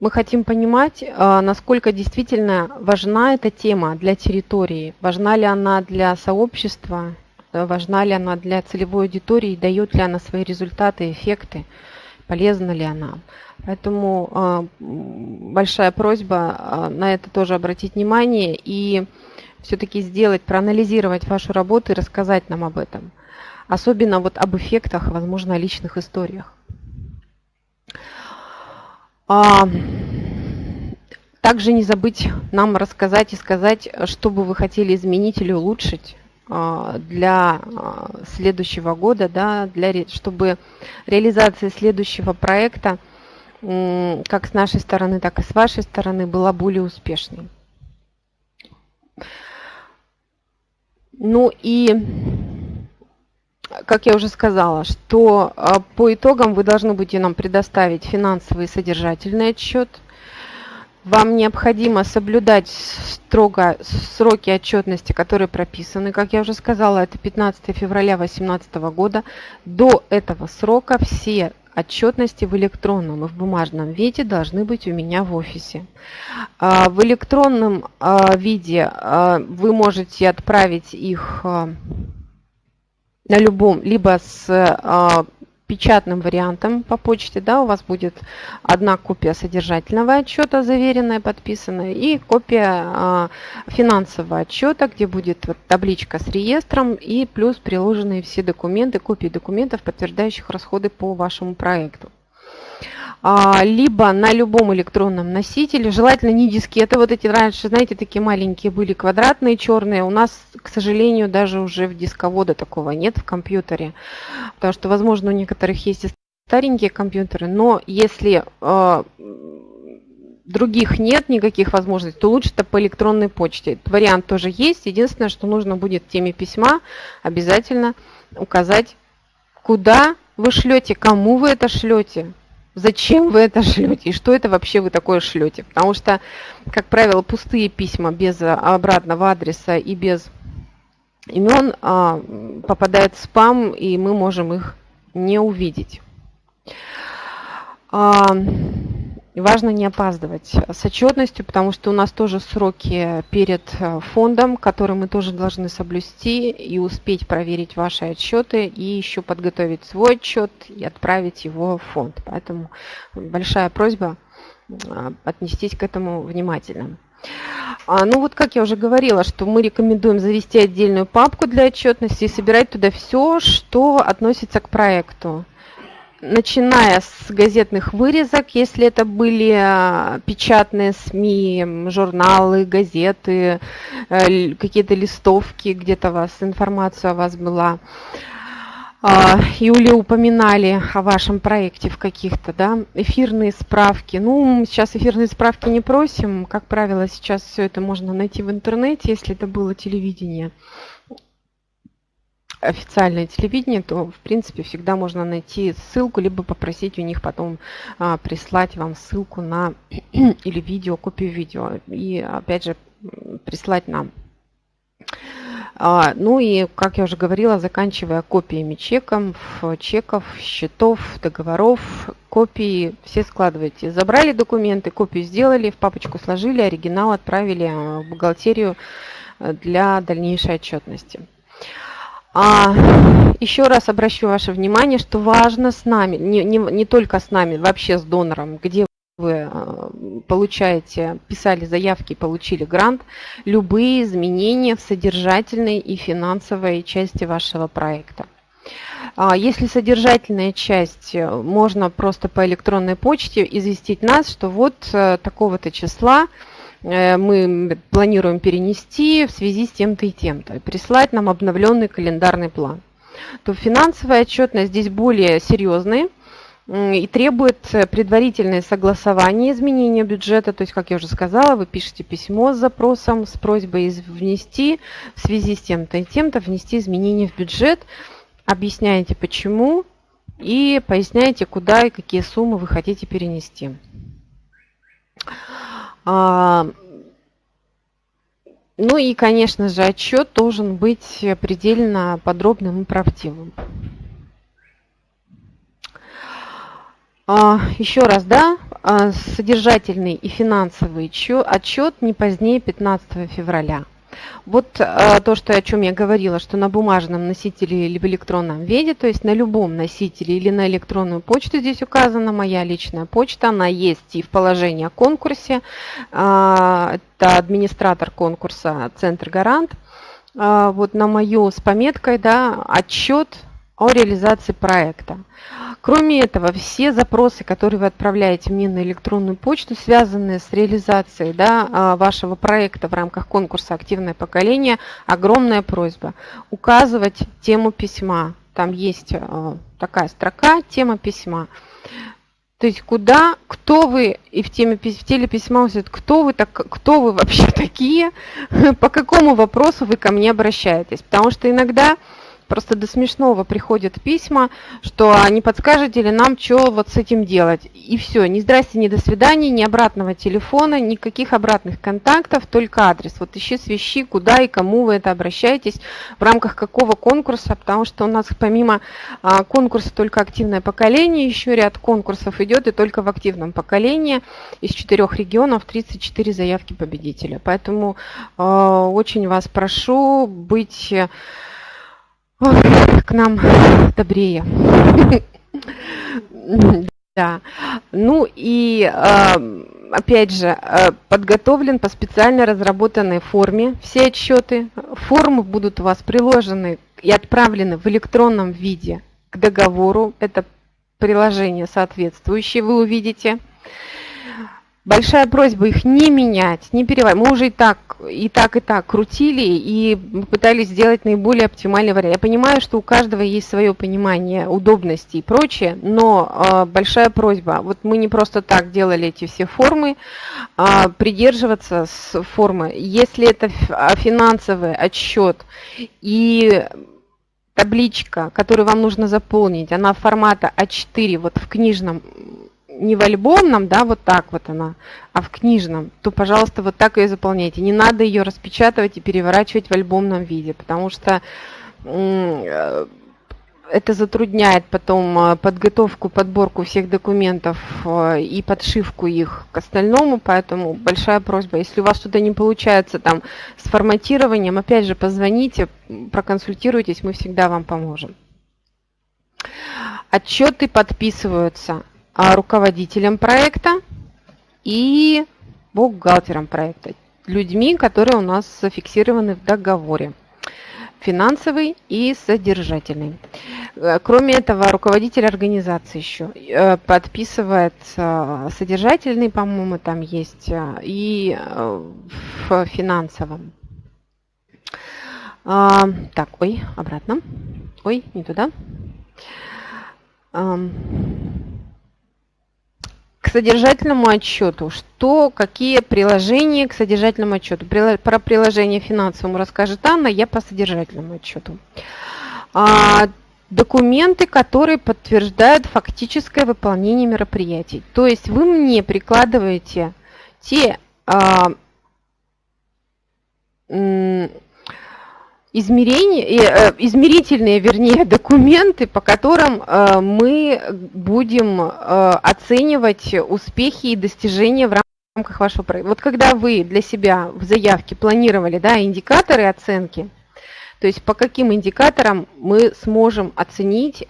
мы хотим понимать, насколько действительно важна эта тема для территории, важна ли она для сообщества, важна ли она для целевой аудитории, дает ли она свои результаты, эффекты, полезна ли она. Поэтому а, большая просьба а, на это тоже обратить внимание и все-таки сделать, проанализировать вашу работу и рассказать нам об этом. Особенно вот об эффектах, возможно, о личных историях. А, также не забыть нам рассказать и сказать, что бы вы хотели изменить или улучшить для следующего года, да, для, чтобы реализация следующего проекта – как с нашей стороны, так и с вашей стороны была более успешной. Ну и, как я уже сказала, что а, по итогам вы должны будете нам предоставить финансовый и содержательный отчет. Вам необходимо соблюдать строго сроки отчетности, которые прописаны. Как я уже сказала, это 15 февраля 2018 года. До этого срока все отчетности в электронном и в бумажном виде должны быть у меня в офисе. А, в электронном а, виде а, вы можете отправить их на любом, либо с печатным вариантом по почте, да, у вас будет одна копия содержательного отчета, заверенная, подписанная, и копия а, финансового отчета, где будет вот табличка с реестром и плюс приложенные все документы, копии документов, подтверждающих расходы по вашему проекту. А, либо на любом электронном носителе, желательно не дискеты, вот эти раньше, знаете, такие маленькие были квадратные, черные, у нас, к сожалению, даже уже в дисковода такого нет в компьютере, потому что, возможно, у некоторых есть и старенькие компьютеры, но если э, других нет никаких возможностей, то лучше это по электронной почте. Этот вариант тоже есть. Единственное, что нужно будет в теме письма обязательно указать, куда вы шлете, кому вы это шлете, зачем вы это шлете и что это вообще вы такое шлете. Потому что, как правило, пустые письма без обратного адреса и без имен а, попадают в спам, и мы можем их не увидеть. А, важно не опаздывать с отчетностью, потому что у нас тоже сроки перед э, фондом, которые мы тоже должны соблюсти и успеть проверить ваши отчеты и еще подготовить свой отчет и отправить его в фонд. Поэтому большая просьба э, отнестись к этому внимательно. А, ну вот, как я уже говорила, что мы рекомендуем завести отдельную папку для отчетности и собирать туда все, что относится к проекту начиная с газетных вырезок, если это были а, печатные СМИ, журналы, газеты, э, какие-то листовки, где-то вас информация о вас была. А, Юли упоминали о вашем проекте в каких-то, да, эфирные справки. Ну, сейчас эфирные справки не просим. Как правило, сейчас все это можно найти в интернете, если это было телевидение. Официальное телевидение, то, в принципе, всегда можно найти ссылку, либо попросить у них потом а, прислать вам ссылку на или видео, копию видео. И, опять же, прислать нам. А, ну и, как я уже говорила, заканчивая копиями чеков, чеков, счетов, договоров, копии все складывайте. Забрали документы, копию сделали, в папочку сложили, оригинал отправили в бухгалтерию э, для дальнейшей отчетности. А, еще раз обращу ваше внимание, что важно с нами, не, не, не только с нами, вообще с донором, где вы э, получаете, писали заявки, получили грант, любые изменения в содержательной и финансовой части вашего проекта. А если содержательная часть, э, можно просто по электронной почте известить нас, что вот э, такого-то числа мы планируем перенести в связи с тем-то и тем-то, прислать нам обновленный календарный план. То финансовая отчетность здесь более серьезная, и требует э, предварительное согласование изменения бюджета. То есть, как я уже сказала, вы пишете письмо с запросом, с просьбой внести в связи с тем-то и тем-то, внести изменения в бюджет, объясняете почему и поясняете, куда и какие суммы вы хотите перенести. А, ну и, конечно же, отчет должен быть предельно подробным и правдивым. А, еще раз, да, а, содержательный и финансовый отчет не позднее 15 февраля. Вот а, то, что, о чем я говорила, что на бумажном носителе или в электронном виде, то есть на любом носителе или на электронную почту, здесь указана моя личная почта, она есть и в положении о конкурсе, это администратор конкурса Центр Гарант, вот на мою с пометкой, да, отчет о реализации проекта. Кроме этого, все запросы, которые вы отправляете мне на электронную почту, связанные с реализацией да, а, вашего проекта в рамках конкурса «Активное поколение», огромная просьба указывать тему письма. Там есть а, такая строка «Тема письма». То есть куда, кто вы, и в, теме, в теле письма кто вы, так, кто вы вообще такие, по какому вопросу вы ко мне обращаетесь. Потому что иногда Просто до смешного приходят письма, что не подскажете ли нам, что вот с этим делать. И все, ни здрасте, ни до свидания, ни обратного телефона, никаких обратных контактов, только адрес. Вот ищи свищи, куда и кому вы это обращаетесь, в рамках какого конкурса, потому что у нас помимо а, конкурса только активное поколение, еще ряд конкурсов идет, и только в активном поколении из четырех регионов 34 заявки победителя. Поэтому э, очень вас прошу быть к нам добрее. Да. Ну и опять же, подготовлен по специально разработанной форме все отчеты. Формы будут у вас приложены и отправлены в электронном виде к договору. Это приложение соответствующее вы увидите. Большая просьба их не менять, не переводить. Мы уже и так, и так, и так крутили и пытались сделать наиболее оптимальный вариант. Я понимаю, что у каждого есть свое понимание удобности и прочее, но э, большая просьба, вот мы не просто так делали эти все формы, э, придерживаться с формы. Если это а, финансовый отчет и табличка, которую вам нужно заполнить, она формата А4, вот в книжном не в альбомном, да, вот так вот она, а в книжном, то, пожалуйста, вот так ее заполняйте. Не надо ее распечатывать и переворачивать в альбомном виде, потому что э, это затрудняет потом э, подготовку, подборку всех документов э, и подшивку их к остальному, поэтому большая просьба, если у вас что-то не получается там с форматированием, опять же, позвоните, проконсультируйтесь, мы всегда вам поможем. Отчеты подписываются руководителем проекта и бухгалтером проекта, людьми, которые у нас зафиксированы в договоре финансовый и содержательный. Э, кроме этого, руководитель организации еще э, подписывает э, содержательный, по-моему, там есть, и в финансовом. А, так, ой, обратно. Ой, не туда к содержательному отчету. Что, какие приложения к содержательному отчету? Про приложение финансовому расскажет Анна, я по содержательному отчету. а, документы, которые подтверждают фактическое выполнение мероприятий. То есть вы мне прикладываете те а, измерения, э, измерительные, вернее, документы, по которым э, мы будем э, оценивать успехи и достижения в рамках вашего проекта. Вот когда вы для себя в заявке планировали да, индикаторы оценки, то есть по каким индикаторам мы сможем оценить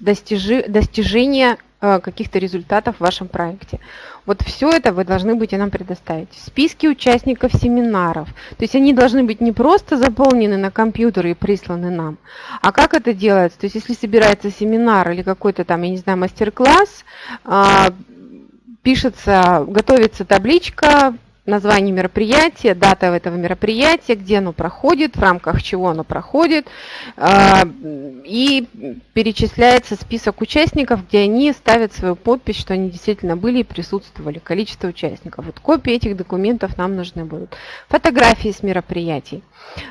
достижи, достижение каких-то результатов в вашем проекте. Вот все это вы должны будете нам предоставить. Списки участников семинаров. То есть они должны быть не просто заполнены на компьютер и присланы нам, а как это делается? То есть если собирается семинар или какой-то там, я не знаю, мастер-класс, а, пишется, готовится табличка, название мероприятия, дата этого мероприятия, где оно проходит, в рамках чего оно проходит, а, и перечисляется список участников, где они ставят свою подпись, что они действительно были и присутствовали, количество участников. Вот копии этих документов нам нужны будут. Фотографии с мероприятий.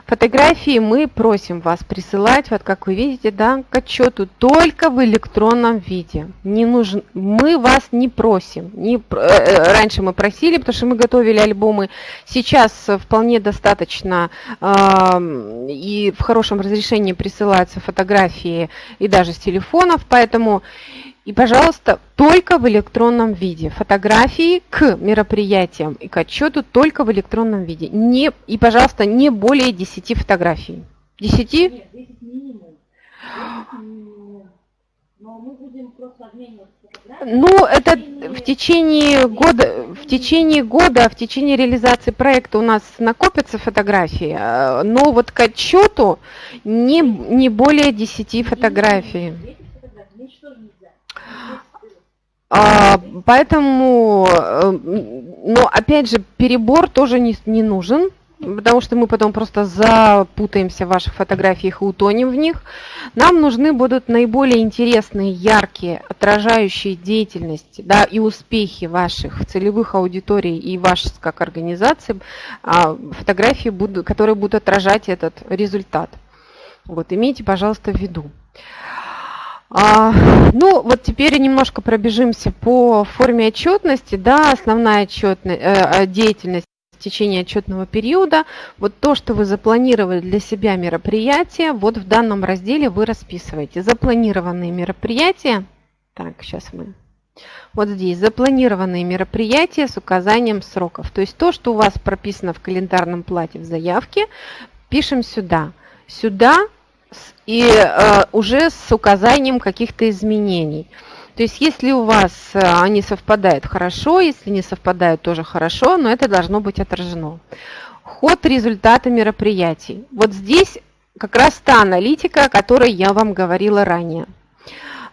Фотографии мы просим вас присылать, вот как вы видите, да, к отчету только в электронном виде. Не нужен, мы вас не просим. Не, э, э, раньше мы просили, потому что мы готовили альбомы. Сейчас вполне достаточно э, и в хорошем разрешении присылаются фотографии и даже с телефонов, поэтому и, пожалуйста, только в электронном виде. Фотографии к мероприятиям и к отчету только в электронном виде. Не, и, пожалуйста, не более 10 фотографий. 10? Нет, 10 минимум. 10 минимум. Но мы будем просто обмениваться ну, это в течение года, в течение года, в течение реализации проекта у нас накопятся фотографии, э, но вот к отчету не, не более 10 фотографий. А, поэтому, э, но опять же, перебор тоже не, не нужен, потому что мы потом просто запутаемся в ваших фотографиях и утонем в них. Нам нужны будут наиболее интересные, яркие, отражающие деятельность да, и успехи ваших целевых аудиторий и ваших как организации а, фотографии, будут, которые будут отражать этот результат. Вот, имейте, пожалуйста, в виду. А, ну, вот теперь немножко пробежимся по форме отчетности. Да, основная отчетность, э, деятельность в течение отчетного периода. Вот то, что вы запланировали для себя мероприятие, вот в данном разделе вы расписываете. Запланированные мероприятия. Так, сейчас мы вот здесь запланированные мероприятия с указанием сроков. То есть то, что у вас прописано в календарном плате в заявке, пишем сюда. Сюда и э, уже с указанием каких-то изменений. То есть если у вас э, они совпадают хорошо, если не совпадают тоже хорошо, но это должно быть отражено. Ход результата мероприятий. Вот здесь как раз та аналитика, о которой я вам говорила ранее.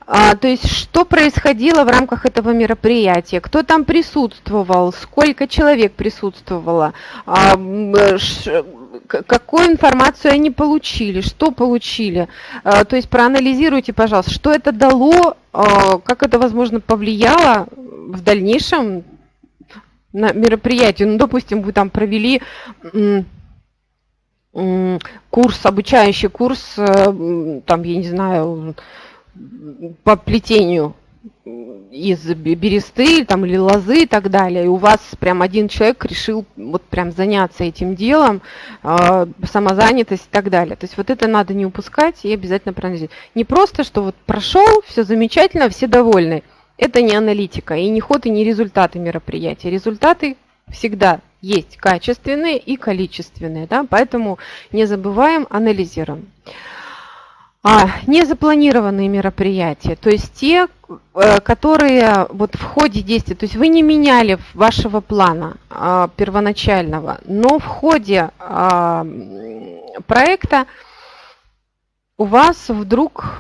А, то есть, что происходило в рамках этого мероприятия, кто там присутствовал, сколько человек присутствовало, а, ш, какую информацию они получили, что получили. А, то есть, проанализируйте, пожалуйста, что это дало, а, как это, возможно, повлияло в дальнейшем на мероприятие. Ну, допустим, вы там провели курс, обучающий курс, э, там, я не знаю, по плетению из бересты там, или лозы и так далее, и у вас прям один человек решил вот прям заняться этим делом, э, самозанятость и так далее. То есть вот это надо не упускать и обязательно проанализировать. Не просто, что вот прошел, все замечательно, все довольны. Это не аналитика, и не ход, и не результаты мероприятия. Результаты всегда есть качественные и количественные, да, поэтому не забываем, анализируем. А, незапланированные мероприятия, то есть те, э, которые вот в ходе действия, то есть вы не меняли вашего плана а, первоначального, но в ходе а, проекта у вас вдруг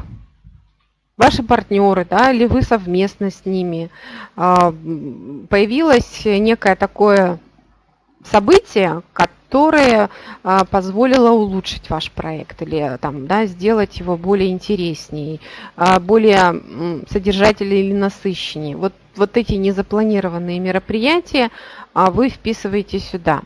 ваши партнеры, да, или вы совместно с ними, а, появилось некое такое событие, которое а, позволило улучшить ваш проект или там, да, сделать его более интереснее, а, более содержательнее или насыщеннее. Вот, вот эти незапланированные мероприятия а, вы вписываете сюда.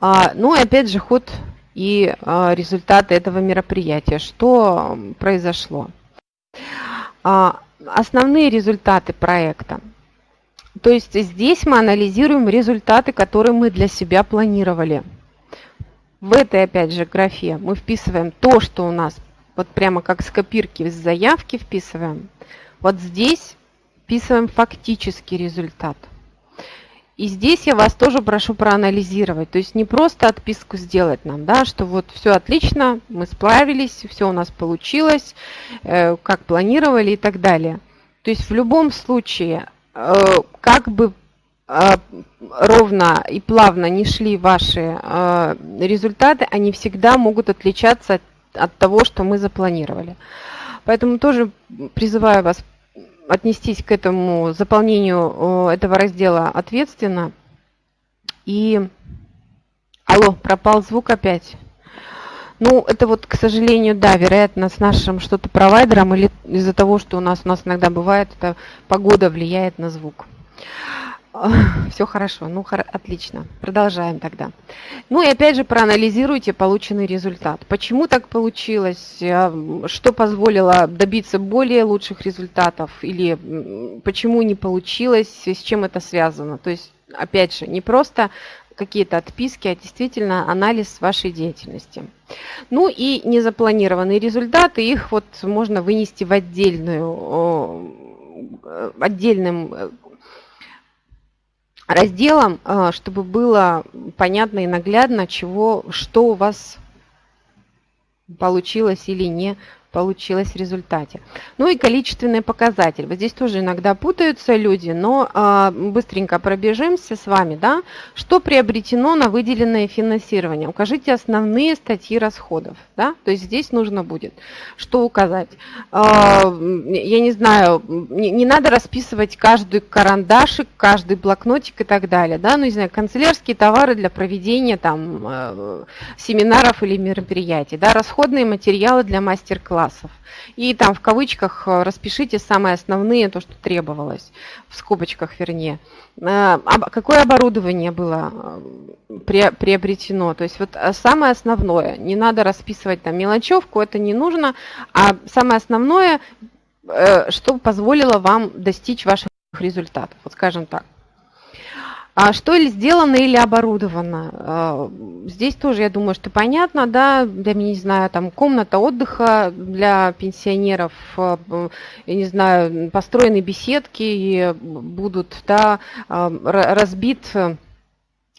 Ну и опять же ход и а, результаты этого мероприятия. Что произошло? А, основные результаты проекта. То есть здесь мы анализируем результаты, которые мы для себя планировали. В этой, опять же, графе мы вписываем то, что у нас, вот прямо как с копирки, из заявки вписываем. Вот здесь вписываем фактический результат. И здесь я вас тоже прошу проанализировать. То есть не просто отписку сделать нам, да, что вот все отлично, мы справились, все у нас получилось, э, как планировали и так далее. То есть в любом случае, как бы э, ровно и плавно не шли ваши э, результаты, они всегда могут отличаться от, от того, что мы запланировали. Поэтому тоже призываю вас отнестись к этому заполнению этого раздела ответственно. И... Алло, пропал звук опять. Ну, это вот, к сожалению, да, вероятно, с нашим что-то провайдером или из-за того, что у нас у нас иногда бывает, это погода влияет на звук. Все хорошо, ну отлично. Продолжаем тогда. Ну и опять же проанализируйте полученный результат. Почему так получилось? А, что позволило добиться более лучших результатов? Или почему не получилось? С чем это связано? То есть, опять же, не просто какие-то отписки, а действительно анализ вашей деятельности. Ну и незапланированные результаты, их вот можно вынести в отдельную, э, отдельным э, разделом, а, чтобы было понятно и наглядно, чего, что у вас получилось или не получилось в результате. Ну и количественный показатель. Вот здесь тоже иногда путаются люди, но э, быстренько пробежимся с вами. Да? Что приобретено на выделенное финансирование? Укажите основные статьи расходов. Да? То есть здесь нужно будет что указать. Э, я не знаю, не, не надо расписывать каждый карандашик, каждый блокнотик и так далее. Да? Ну, не знаю, канцелярские товары для проведения там, э, семинаров или мероприятий. Да? Расходные материалы для мастер-класса классов. И там в кавычках э, распишите самые основные, то, что требовалось, в скобочках вернее. Э, какое оборудование было э, приобретено? То есть вот самое основное, не надо расписывать там мелочевку, это не нужно, а самое основное, что позволило вам достичь ваших результатов, вот скажем так. А что ли сделано или оборудовано? А, здесь тоже, я думаю, что понятно, да, для, не знаю, там комната отдыха для пенсионеров, а, я не знаю, построены беседки будут, да, а, разбит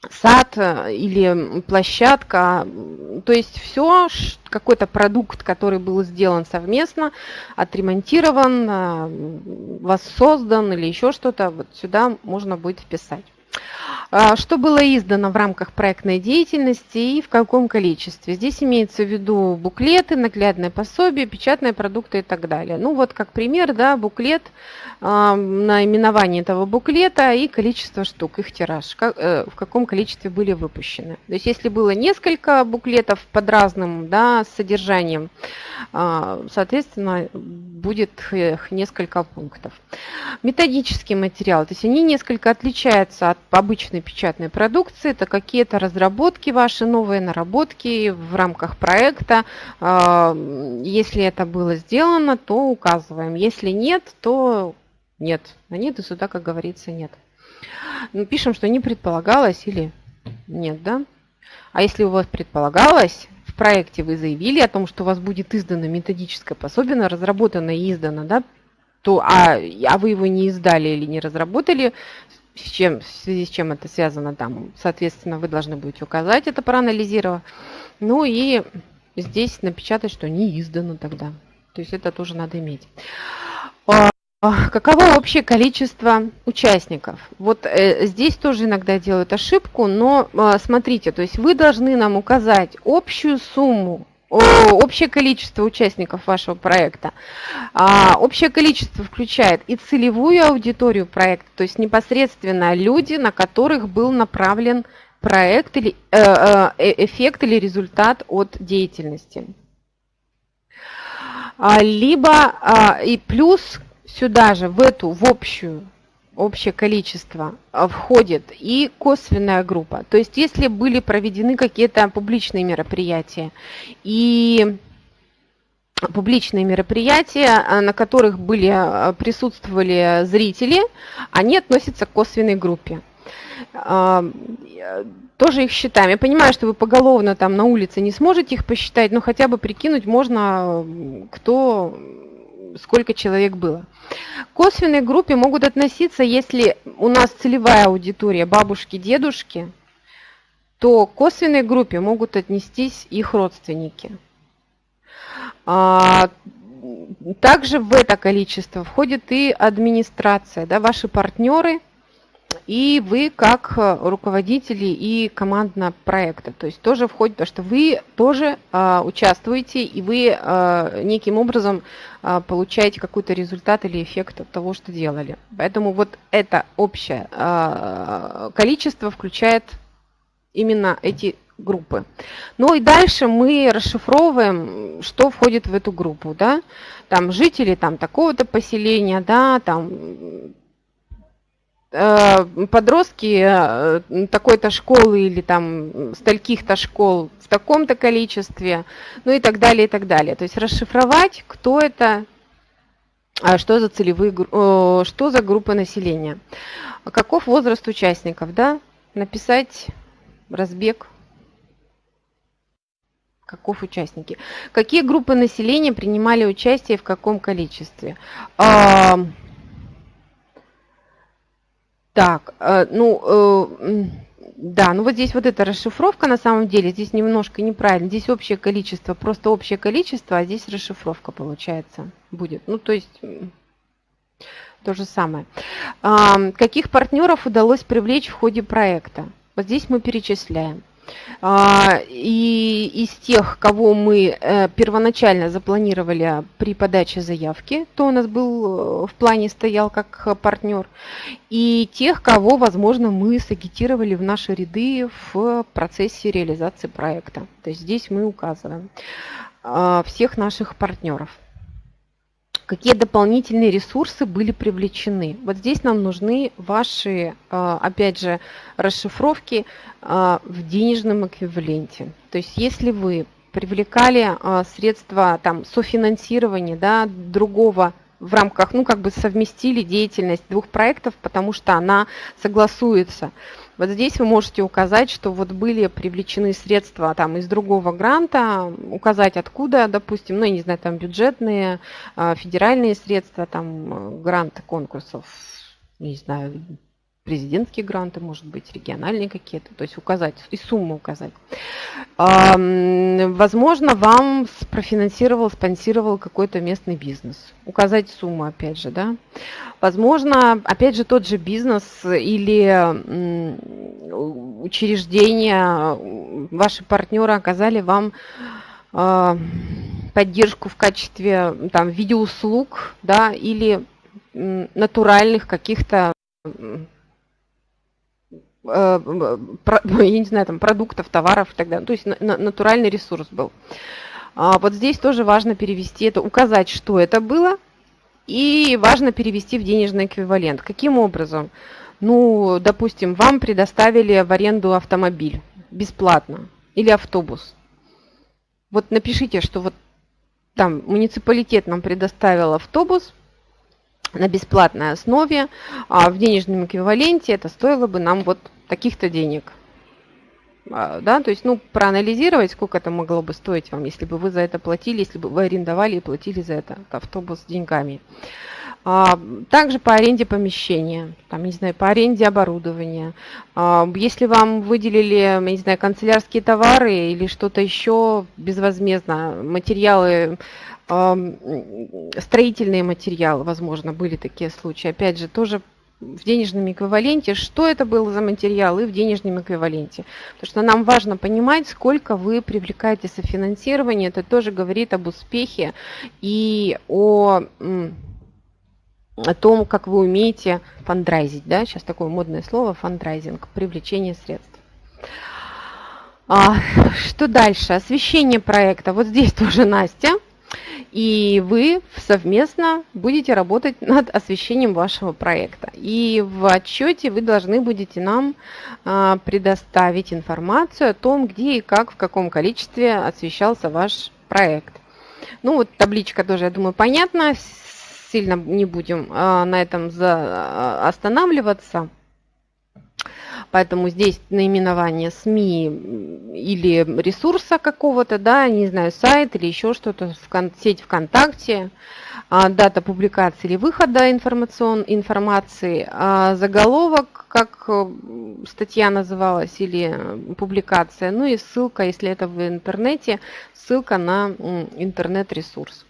сад или площадка, то есть все, какой-то продукт, который был сделан совместно, отремонтирован, воссоздан или еще что-то, вот сюда можно будет вписать. А, что было издано в рамках проектной деятельности и в каком количестве? Здесь имеется в виду буклеты, наглядное пособие, печатные продукты и так далее. Ну вот как пример, да, буклет, а, наименование этого буклета и количество штук, их тираж, э, в каком количестве были выпущены. То есть если было несколько буклетов под разным да, содержанием, а, соответственно, будет их несколько пунктов. Методический материал, то есть они несколько отличаются от обычной печатной продукции, это какие-то разработки ваши, новые наработки в рамках проекта. А, если это было сделано, то указываем. Если нет, то нет. А нет и сюда, как говорится, нет. Ну, пишем, что не предполагалось или нет, да? А если у вас предполагалось, в проекте вы заявили о том, что у вас будет издано методическое пособие, разработано и издано, да, то, а, а вы его не издали или не разработали, с, чем, в связи с чем это связано там, соответственно, вы должны будете указать это, проанализировав. Ну и здесь напечатать, что не издано тогда. То есть это тоже надо иметь. А, каково общее количество участников? Вот э, здесь тоже иногда делают ошибку, но э, смотрите, то есть вы должны нам указать общую сумму общее количество участников вашего проекта. А, общее количество включает и целевую аудиторию проекта, то есть непосредственно люди, на которых был направлен проект или э, э, э эффект или результат от деятельности. А, либо а, и плюс сюда же, в эту, в общую общее количество а, входит и косвенная группа. То есть если были проведены какие-то публичные мероприятия и публичные мероприятия, а, на которых были, а, присутствовали зрители, они относятся к косвенной группе. Тоже их считаем. Я понимаю, что вы поголовно там на улице не сможете их посчитать, но хотя бы прикинуть можно, кто сколько человек было. К косвенной группе могут относиться, если у нас целевая аудитория бабушки, дедушки, то к косвенной группе могут отнестись их родственники. А, также в это количество входит и администрация, да, ваши партнеры – и вы как э, руководители и командного проекта. То есть тоже входит то, что вы тоже а, участвуете, и вы а, неким образом а, получаете какой-то результат или эффект от того, что делали. Поэтому вот это общее а, количество включает именно эти группы. Ну и дальше мы расшифровываем, что входит в эту группу, да, там жители там такого-то поселения, да, там Э, подростки э, такой-то школы или там стольких-то школ в таком-то количестве, ну и так далее, и так далее. То есть расшифровать, кто это, а что за целевые, что за группа населения. Каков возраст участников, да? Написать разбег каков участники. Какие группы населения принимали участие в каком количестве? Так, э, ну, э, да, ну вот здесь вот эта расшифровка на самом деле, здесь немножко неправильно. Здесь общее количество, просто общее количество, а здесь расшифровка получается будет. Ну, то есть то же самое. Каких партнеров удалось привлечь в ходе проекта? Вот здесь мы перечисляем. А, и из тех, кого мы э, первоначально запланировали при подаче заявки, то у нас был э, в плане стоял как партнер, и тех, кого, возможно, мы сагитировали в наши ряды в процессе реализации проекта. То есть здесь мы указываем а, всех наших партнеров какие дополнительные ресурсы были привлечены. Вот здесь нам нужны ваши, а, опять же, расшифровки а, в денежном эквиваленте. То есть если вы привлекали а, средства там, софинансирования да, другого в рамках, ну, как бы совместили деятельность двух проектов, потому что она согласуется. Вот здесь вы можете указать, что вот были привлечены средства там из другого гранта, указать откуда, допустим, ну, я не знаю, там бюджетные, а, федеральные средства, там гранты конкурсов, не знаю, президентские гранты, может быть, региональные какие-то, то есть указать, и сумму указать. Возможно, вам профинансировал, спонсировал какой-то местный бизнес. Указать сумму, опять же, да. Возможно, опять же, тот же бизнес или учреждение, ваши партнеры оказали вам а, поддержку в качестве там, видеоуслуг, да, или натуральных каких-то я не знаю, там, продуктов, товаров и так далее. То есть натуральный ресурс был. А вот здесь тоже важно перевести это, указать, что это было, и важно перевести в денежный эквивалент. Каким образом? Ну, допустим, вам предоставили в аренду автомобиль бесплатно или автобус. Вот напишите, что вот там муниципалитет нам предоставил автобус, на бесплатной основе, а в денежном эквиваленте это стоило бы нам вот таких-то денег. А, да, то есть, ну, проанализировать, сколько это могло бы стоить вам, если бы вы за это платили, если бы вы арендовали и платили за это автобус деньгами. А, также по аренде помещения, там, не знаю, по аренде оборудования. А, если вам выделили, не знаю, канцелярские товары или что-то еще безвозмездно, материалы строительные материалы, возможно, были такие случаи. Опять же, тоже в денежном эквиваленте, что это было за материал и в денежном эквиваленте. Потому что нам важно понимать, сколько вы привлекаете софинансирование. Это тоже говорит об успехе и о, о том, как вы умеете фандрайзить. Да? Сейчас такое модное слово фандрайзинг, привлечение средств. А, что дальше? Освещение проекта. Вот здесь тоже Настя и вы совместно будете работать над освещением вашего проекта. И в отчете вы должны будете нам а, предоставить информацию о том, где и как, в каком количестве освещался ваш проект. Ну вот табличка тоже, я думаю, понятна. Сильно не будем а, на этом останавливаться. Поэтому здесь наименование СМИ или ресурса какого-то, да, не знаю, сайт или еще что-то, сеть ВКонтакте, а, дата публикации или выхода информацион, информации, а заголовок, как э, статья называлась, или публикация, ну и ссылка, если это в интернете, ссылка на интернет-ресурс.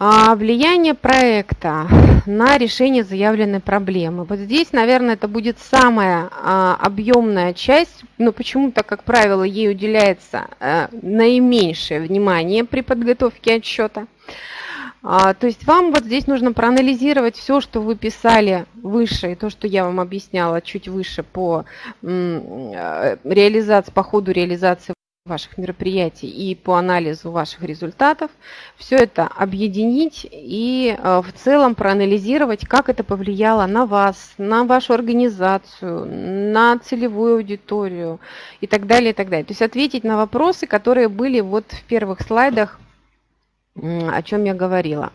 А влияние проекта на решение заявленной проблемы. Вот здесь, наверное, это будет самая а, объемная часть, но почему-то, как правило, ей уделяется а, наименьшее внимание при подготовке отчета. А, то есть вам вот здесь нужно проанализировать все, что вы писали выше, и то, что я вам объясняла чуть выше по реализации, по ходу реализации ваших мероприятий и по анализу ваших результатов, все это объединить и э, в целом проанализировать, как это повлияло на вас, на вашу организацию, на целевую аудиторию и так далее, и так далее. То есть ответить на вопросы, которые были вот в первых слайдах, о чем я говорила.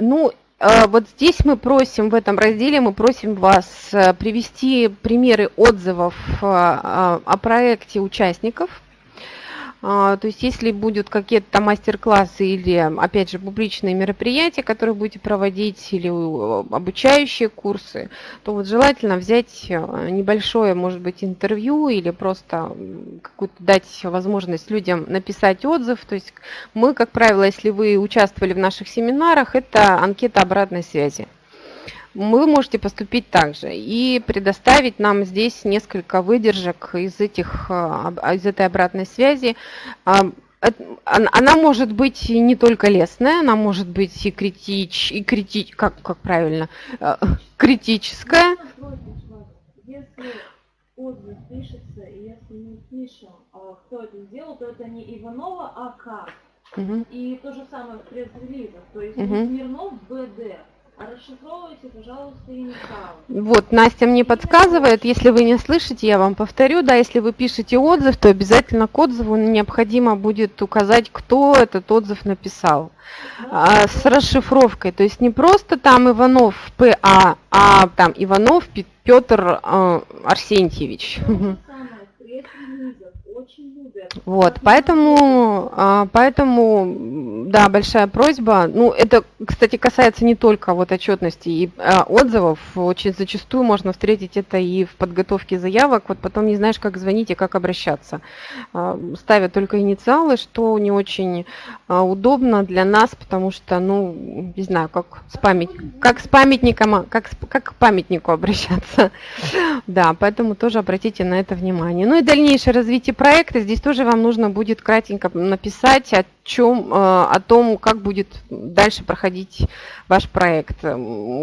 Ну, вот здесь мы просим, в этом разделе мы просим вас э, привести примеры отзывов э, о проекте участников – то есть если будут какие-то мастер-классы или, опять же, публичные мероприятия, которые будете проводить, или обучающие курсы, то вот желательно взять э, небольшое, может быть, интервью или просто какую-то дать возможность людям написать отзыв. То есть мы, как правило, если вы участвовали в наших семинарах, это анкета обратной связи вы можете поступить также и предоставить нам здесь несколько выдержек из, этих, а, из этой обратной связи. А, она может быть не только лестная, она может быть и критич, и критич, как, как правильно, а, критическая. Если отзыв пишется, и если не пишем, кто это сделал, то это не Иванова, а как. Угу. И то же самое в пресс-релизах, то есть угу. Смирнов БД. А расшифровывайте, пожалуйста, инициалы. Вот, Настя мне подсказывает, если вы не слышите, я вам повторю, да, если вы пишете отзыв, то обязательно к отзыву необходимо будет указать, кто этот отзыв написал. а, с расшифровкой, то есть не просто там Иванов ПА, а там Иванов Петр э, Арсентьевич. Вот, поэтому, а, поэтому, да, большая просьба. Ну, это, кстати, касается не только вот отчетности и а, отзывов. Очень зачастую можно встретить это и в подготовке заявок. Вот потом не знаешь, как звонить и как обращаться. А, ставят только инициалы, что не очень удобно для нас, потому что, ну, не знаю, как с память, как с памятником, как, как к памятнику обращаться. Да, поэтому тоже обратите на это внимание. Ну и дальнейшее развитие проекта здесь тоже вам нужно будет кратенько написать о чем, э, о том, как будет дальше проходить ваш проект.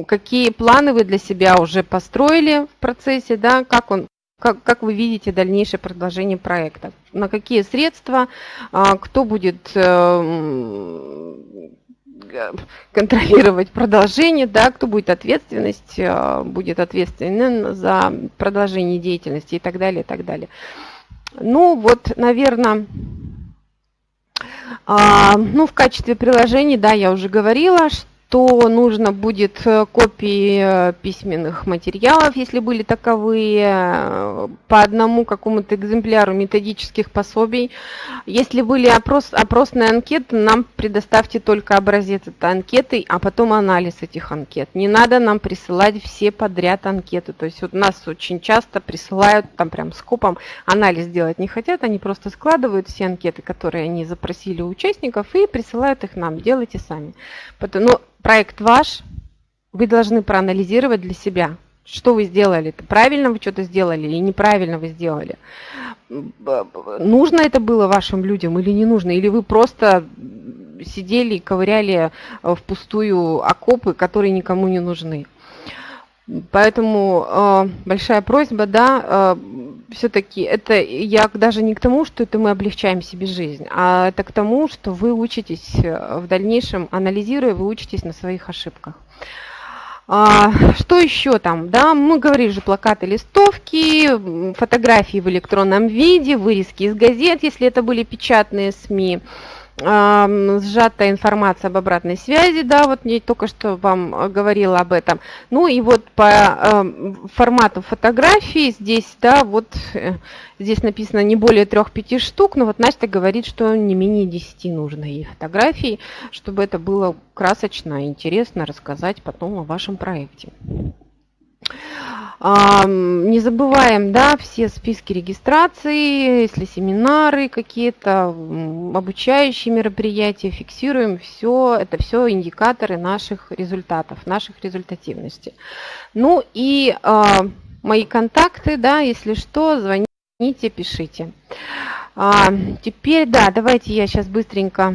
Какие планы вы для себя уже построили в процессе, да, как он как, как вы видите дальнейшее продолжение проекта? На какие средства? А, кто будет э, контролировать продолжение, да, кто будет ответственность, э, будет ответственен за продолжение деятельности и так далее, и так далее. Ну вот, наверное, а, ну в качестве приложений, да, я уже говорила, что то нужно будет э, копии э, письменных материалов, если были таковые, э, по одному какому-то экземпляру методических пособий. Если были опрос, опросные анкеты, нам предоставьте только образец этой анкеты, а потом анализ этих анкет. Не надо нам присылать все подряд анкеты. То есть вот нас очень часто присылают там прям скопом, анализ делать не хотят, они просто складывают все анкеты, которые они запросили у участников и присылают их нам. Делайте сами. Потом, ну, проект ваш, вы должны проанализировать для себя, что вы сделали. Правильно вы что-то сделали или неправильно вы сделали. Нужно это было вашим людям или не нужно? Или вы просто сидели и ковыряли в пустую окопы, которые никому не нужны. Поэтому э, большая просьба, да, э, все-таки это я даже не к тому, что это мы облегчаем себе жизнь, а это к тому, что вы учитесь э, в дальнейшем, анализируя, вы учитесь на своих ошибках. А, что еще там? Да, мы говорили же плакаты, листовки, фотографии в электронном виде, вырезки из газет, если это были печатные СМИ сжатая информация об обратной связи, да, вот мне только что вам э, говорила об этом. Ну и вот по э, формату фотографии здесь, да, вот э, здесь написано не более трех-пяти штук, но вот Настя говорит, что не менее 10 нужно ей фотографий, чтобы это было красочно интересно рассказать потом о вашем проекте. Не забываем, да, все списки регистрации, если семинары какие-то, обучающие мероприятия, фиксируем все, это все индикаторы наших результатов, наших результативности. Ну и э, мои контакты, да, если что, звоните, пишите. А, теперь, да, давайте я сейчас быстренько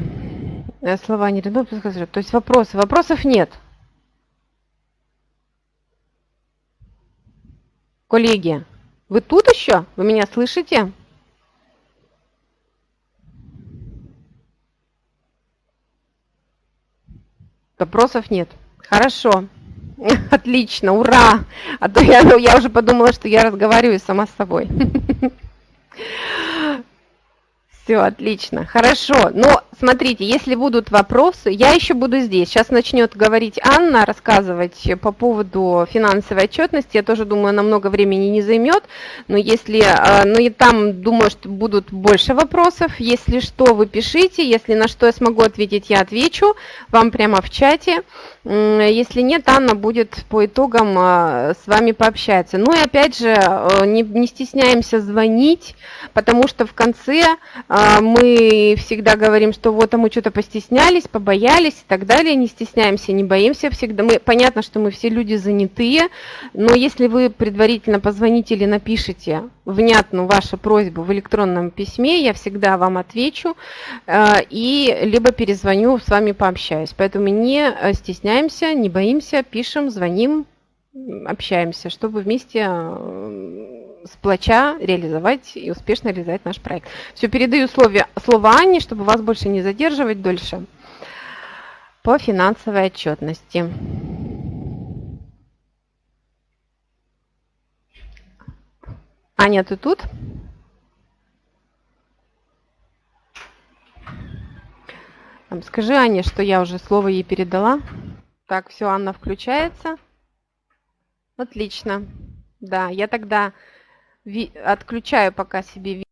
э, слова не то есть вопросы. Вопросов нет. Коллеги, вы тут еще? Вы меня слышите? Вопросов нет. Хорошо. Отлично, ура! А то я, я уже подумала, что я разговариваю сама с собой. Все, отлично, хорошо. Но смотрите, если будут вопросы, я еще буду здесь. Сейчас начнет говорить Анна, рассказывать по поводу финансовой отчетности. Я тоже думаю, она много времени не займет. Но если, а, ну и там, думаю, что будут больше вопросов. Если что, вы пишите. Если на что я смогу ответить, я отвечу вам прямо в чате. Если нет, Анна будет по итогам а, с вами пообщаться. Ну и опять же, э, не, не стесняемся звонить, потому что в конце а, мы всегда говорим, что вот а мы что-то постеснялись, побоялись и так далее. Не стесняемся, не боимся всегда. Мы, понятно, что мы все люди занятые, но если вы предварительно позвоните или напишите внятную вашу просьбу в электронном письме, я всегда вам отвечу э, и либо перезвоню, с вами пообщаюсь. Поэтому не э, стесняемся, не боимся, пишем, звоним, общаемся, чтобы вместе э, сплоча реализовать и успешно реализовать наш проект. Все, передаю слово, слово Анне, чтобы вас больше не задерживать дольше по финансовой отчетности. Аня, ты тут? Скажи Ане, что я уже слово ей передала. Так, все, Анна включается. Отлично. Да, я тогда отключаю пока себе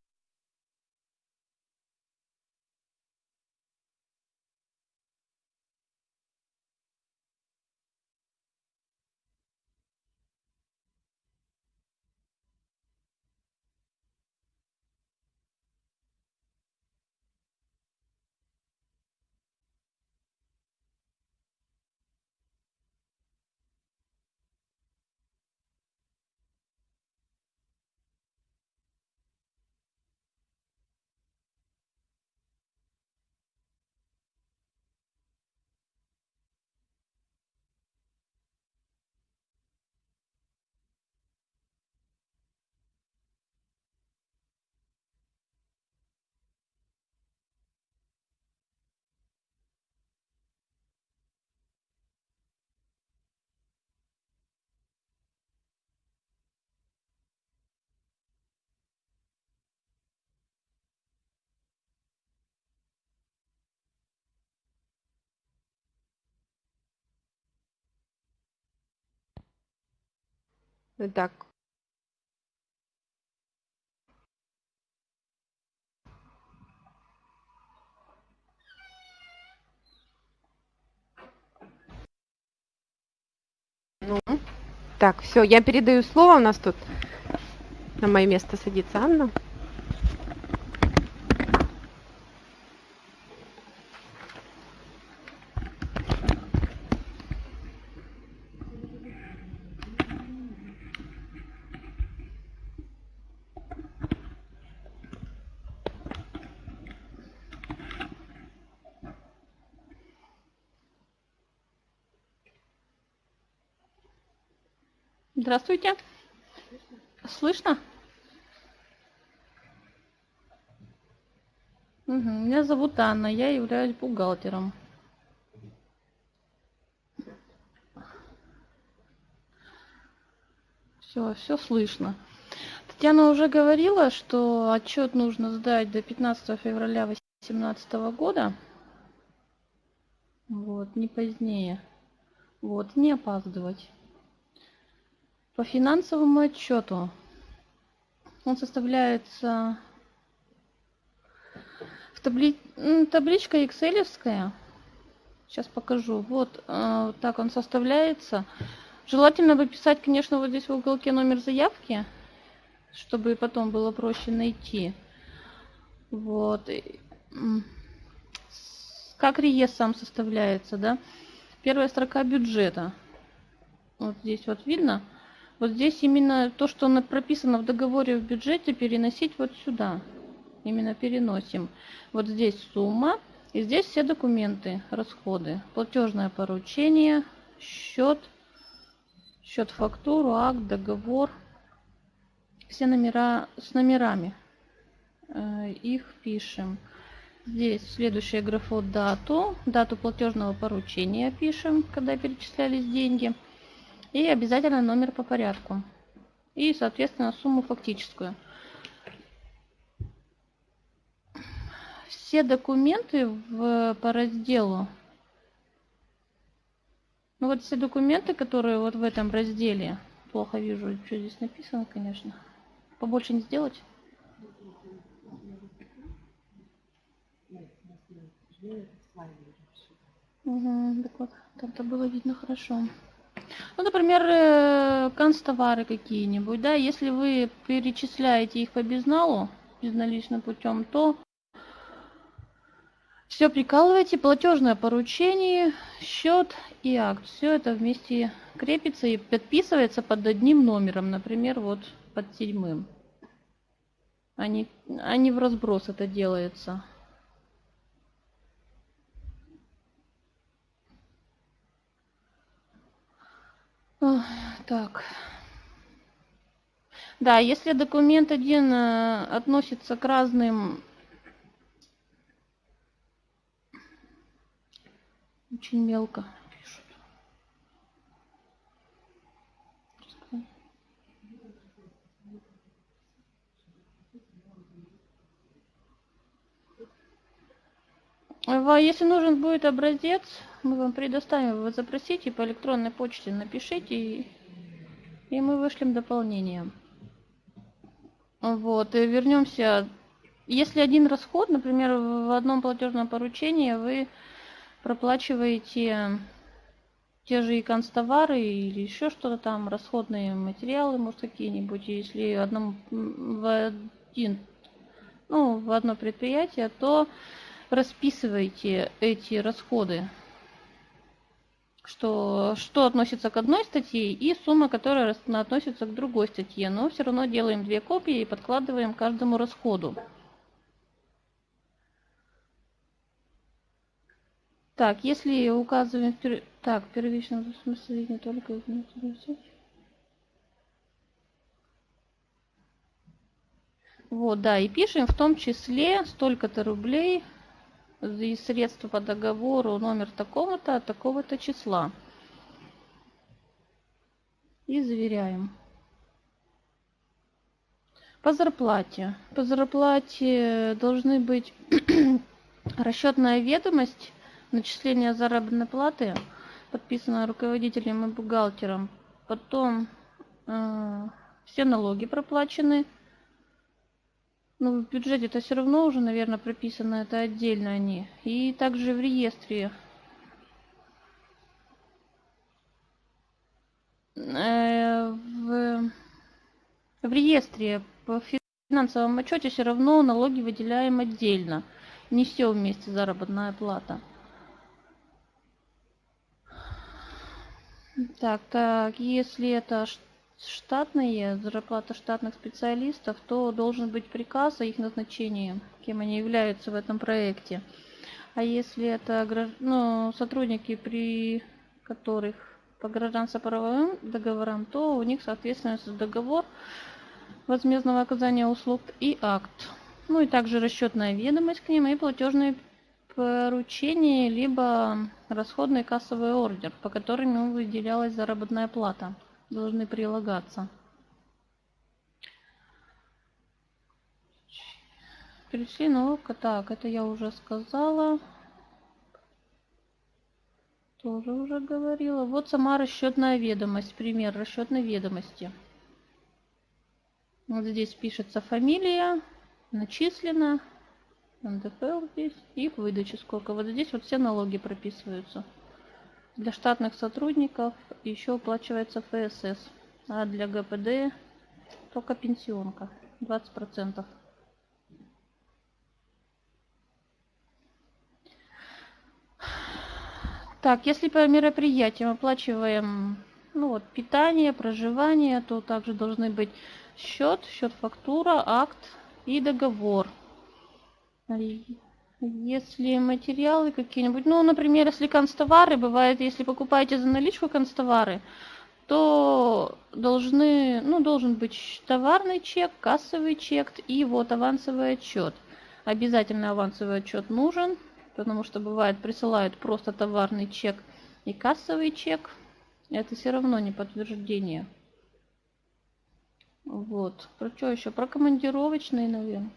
Так. Ну, так, все, я передаю слово. У нас тут на мое место садится Анна. Здравствуйте. Слышно? Угу. Меня зовут Анна, я являюсь бухгалтером. Все, все слышно. Татьяна уже говорила, что отчет нужно сдать до 15 февраля 2018 года. Вот, не позднее. Вот, не опаздывать. По финансовому отчету он составляется в табли... табличка Excelевская. Сейчас покажу. Вот э, так он составляется. Желательно бы писать, конечно, вот здесь в уголке номер заявки, чтобы потом было проще найти. Вот. Как реестр сам составляется, да? Первая строка бюджета. Вот здесь вот видно. Вот здесь именно то, что прописано в договоре в бюджете, переносить вот сюда. Именно переносим. Вот здесь сумма. И здесь все документы, расходы. Платежное поручение, счет, счет фактуру, акт, договор, все номера с номерами. Э, их пишем. Здесь следующая графа дату, дату платежного поручения пишем, когда перечислялись деньги. И обязательно номер по порядку. И, соответственно, сумму фактическую. Все документы в, по разделу ну вот все документы, которые вот в этом разделе, плохо вижу, что здесь написано, конечно. Побольше не сделать? Угу, так вот, там-то было видно хорошо. Ну, например, э, канцтовары какие-нибудь, да, если вы перечисляете их по безналу, безналичным путем, то все прикалываете, платежное поручение, счет и акт. Все это вместе крепится и подписывается под одним номером, например, вот под седьмым. А не, а в разброс это делается. Так. Да, если документ один э, относится к разным Очень мелко пишут. Если нужен будет образец, мы вам предоставим, вы запросите по электронной почте, напишите, и, и мы вышлем дополнение. Вот, и вернемся. Если один расход, например, в одном платежном поручении вы проплачиваете те же и констовары или еще что-то там, расходные материалы, может, какие-нибудь, если одном, в один, ну, в одно предприятие, то расписывайте эти расходы, что, что относится к одной статье и сумма, которая относится к другой статье. Но все равно делаем две копии и подкладываем каждому расходу. Так, если указываем... Пер... Так, первичном смысле не только... Вот, да, и пишем в том числе столько-то рублей и средства по договору номер такого-то от такого-то числа. И заверяем. По зарплате. По зарплате должны быть расчетная ведомость начисление заработной платы, подписанное руководителем и бухгалтером. Потом э, все налоги проплачены. Ну, в бюджете это все равно уже, наверное, прописано, это отдельно они. И также в реестре. Э, в, в реестре по финансовому отчете все равно налоги выделяем отдельно. Не все вместе заработная плата. Так, так, если это штатные, зарплата штатных специалистов, то должен быть приказ о их назначении, кем они являются в этом проекте. А если это ну, сотрудники, при которых по гражданско-правовым договорам, то у них, соответственно, договор возмездного оказания услуг и акт. Ну и также расчетная ведомость к ним и платежные поручения, либо расходный кассовый ордер, по которым выделялась заработная плата, должны прилагаться. Перешли на Так, это я уже сказала. Тоже уже говорила. Вот сама расчетная ведомость. Пример расчетной ведомости. Вот здесь пишется фамилия, начислено, НДФЛ здесь и выдача сколько. Вот здесь вот все налоги прописываются. Для штатных сотрудников еще оплачивается ФСС, а для ГПД только пенсионка 20%. Так, если по мероприятиям оплачиваем ну вот, питание, проживание, то также должны быть счет, счет фактура, акт и договор. Если материалы какие-нибудь, ну, например, если констовары, бывает, если покупаете за наличку констовары, то должны, ну, должен быть товарный чек, кассовый чек и вот авансовый отчет. Обязательно авансовый отчет нужен, потому что бывает присылают просто товарный чек и кассовый чек. Это все равно не подтверждение. Вот. Про что еще? Про командировочные, наверное.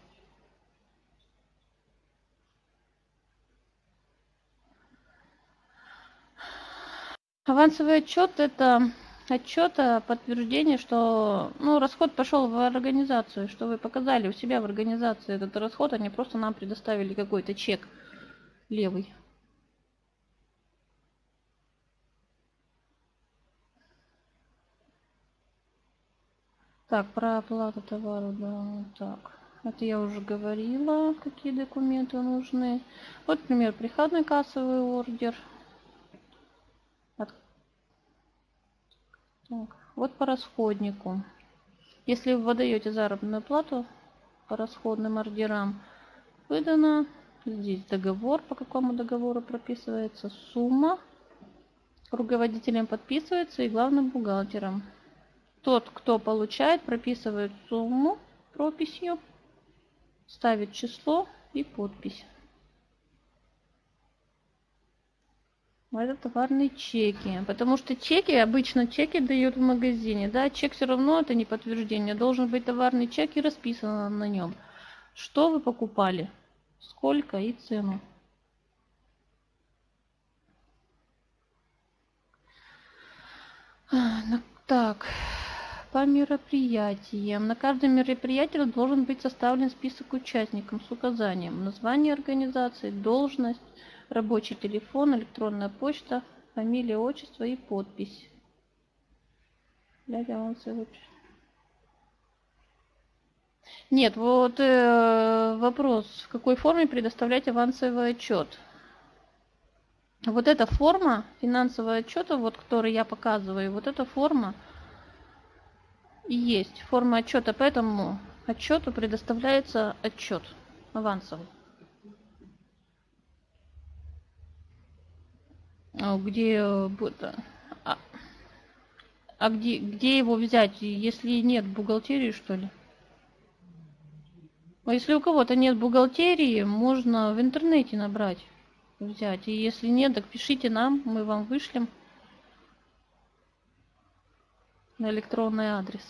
Авансовый отчет это отчет о подтверждении, что ну, расход пошел в организацию, что вы показали у себя в организации этот расход, они просто нам предоставили какой-то чек левый. Так, про оплату товара, да, так. Это я уже говорила, какие документы нужны. Вот, например, приходной кассовый ордер. От... Так, вот по расходнику. Если вы выдаете заработную плату по расходным ордерам, выдано Здесь договор, по какому договору прописывается сумма. Руководителем подписывается и главным бухгалтером. Тот, кто получает, прописывает сумму прописью, ставит число и подпись. Это товарные чеки. Потому что чеки, обычно чеки дают в магазине. Да, чек все равно это не подтверждение. Должен быть товарный чек и расписано на нем. Что вы покупали? сколько и цену. Так, по мероприятиям. На каждом мероприятии должен быть составлен список участников с указанием название организации, должность, рабочий телефон, электронная почта, фамилия, отчество и подпись. Нет, вот э, вопрос, в какой форме предоставлять авансовый отчет? Вот эта форма финансового отчета, вот который я показываю, вот эта форма и есть форма отчета, поэтому отчету предоставляется отчет авансовый. Где а, а где, где его взять, если нет бухгалтерии, что ли? А если у кого-то нет бухгалтерии, можно в интернете набрать, взять. И если нет, так пишите нам, мы вам вышлем на электронный адрес.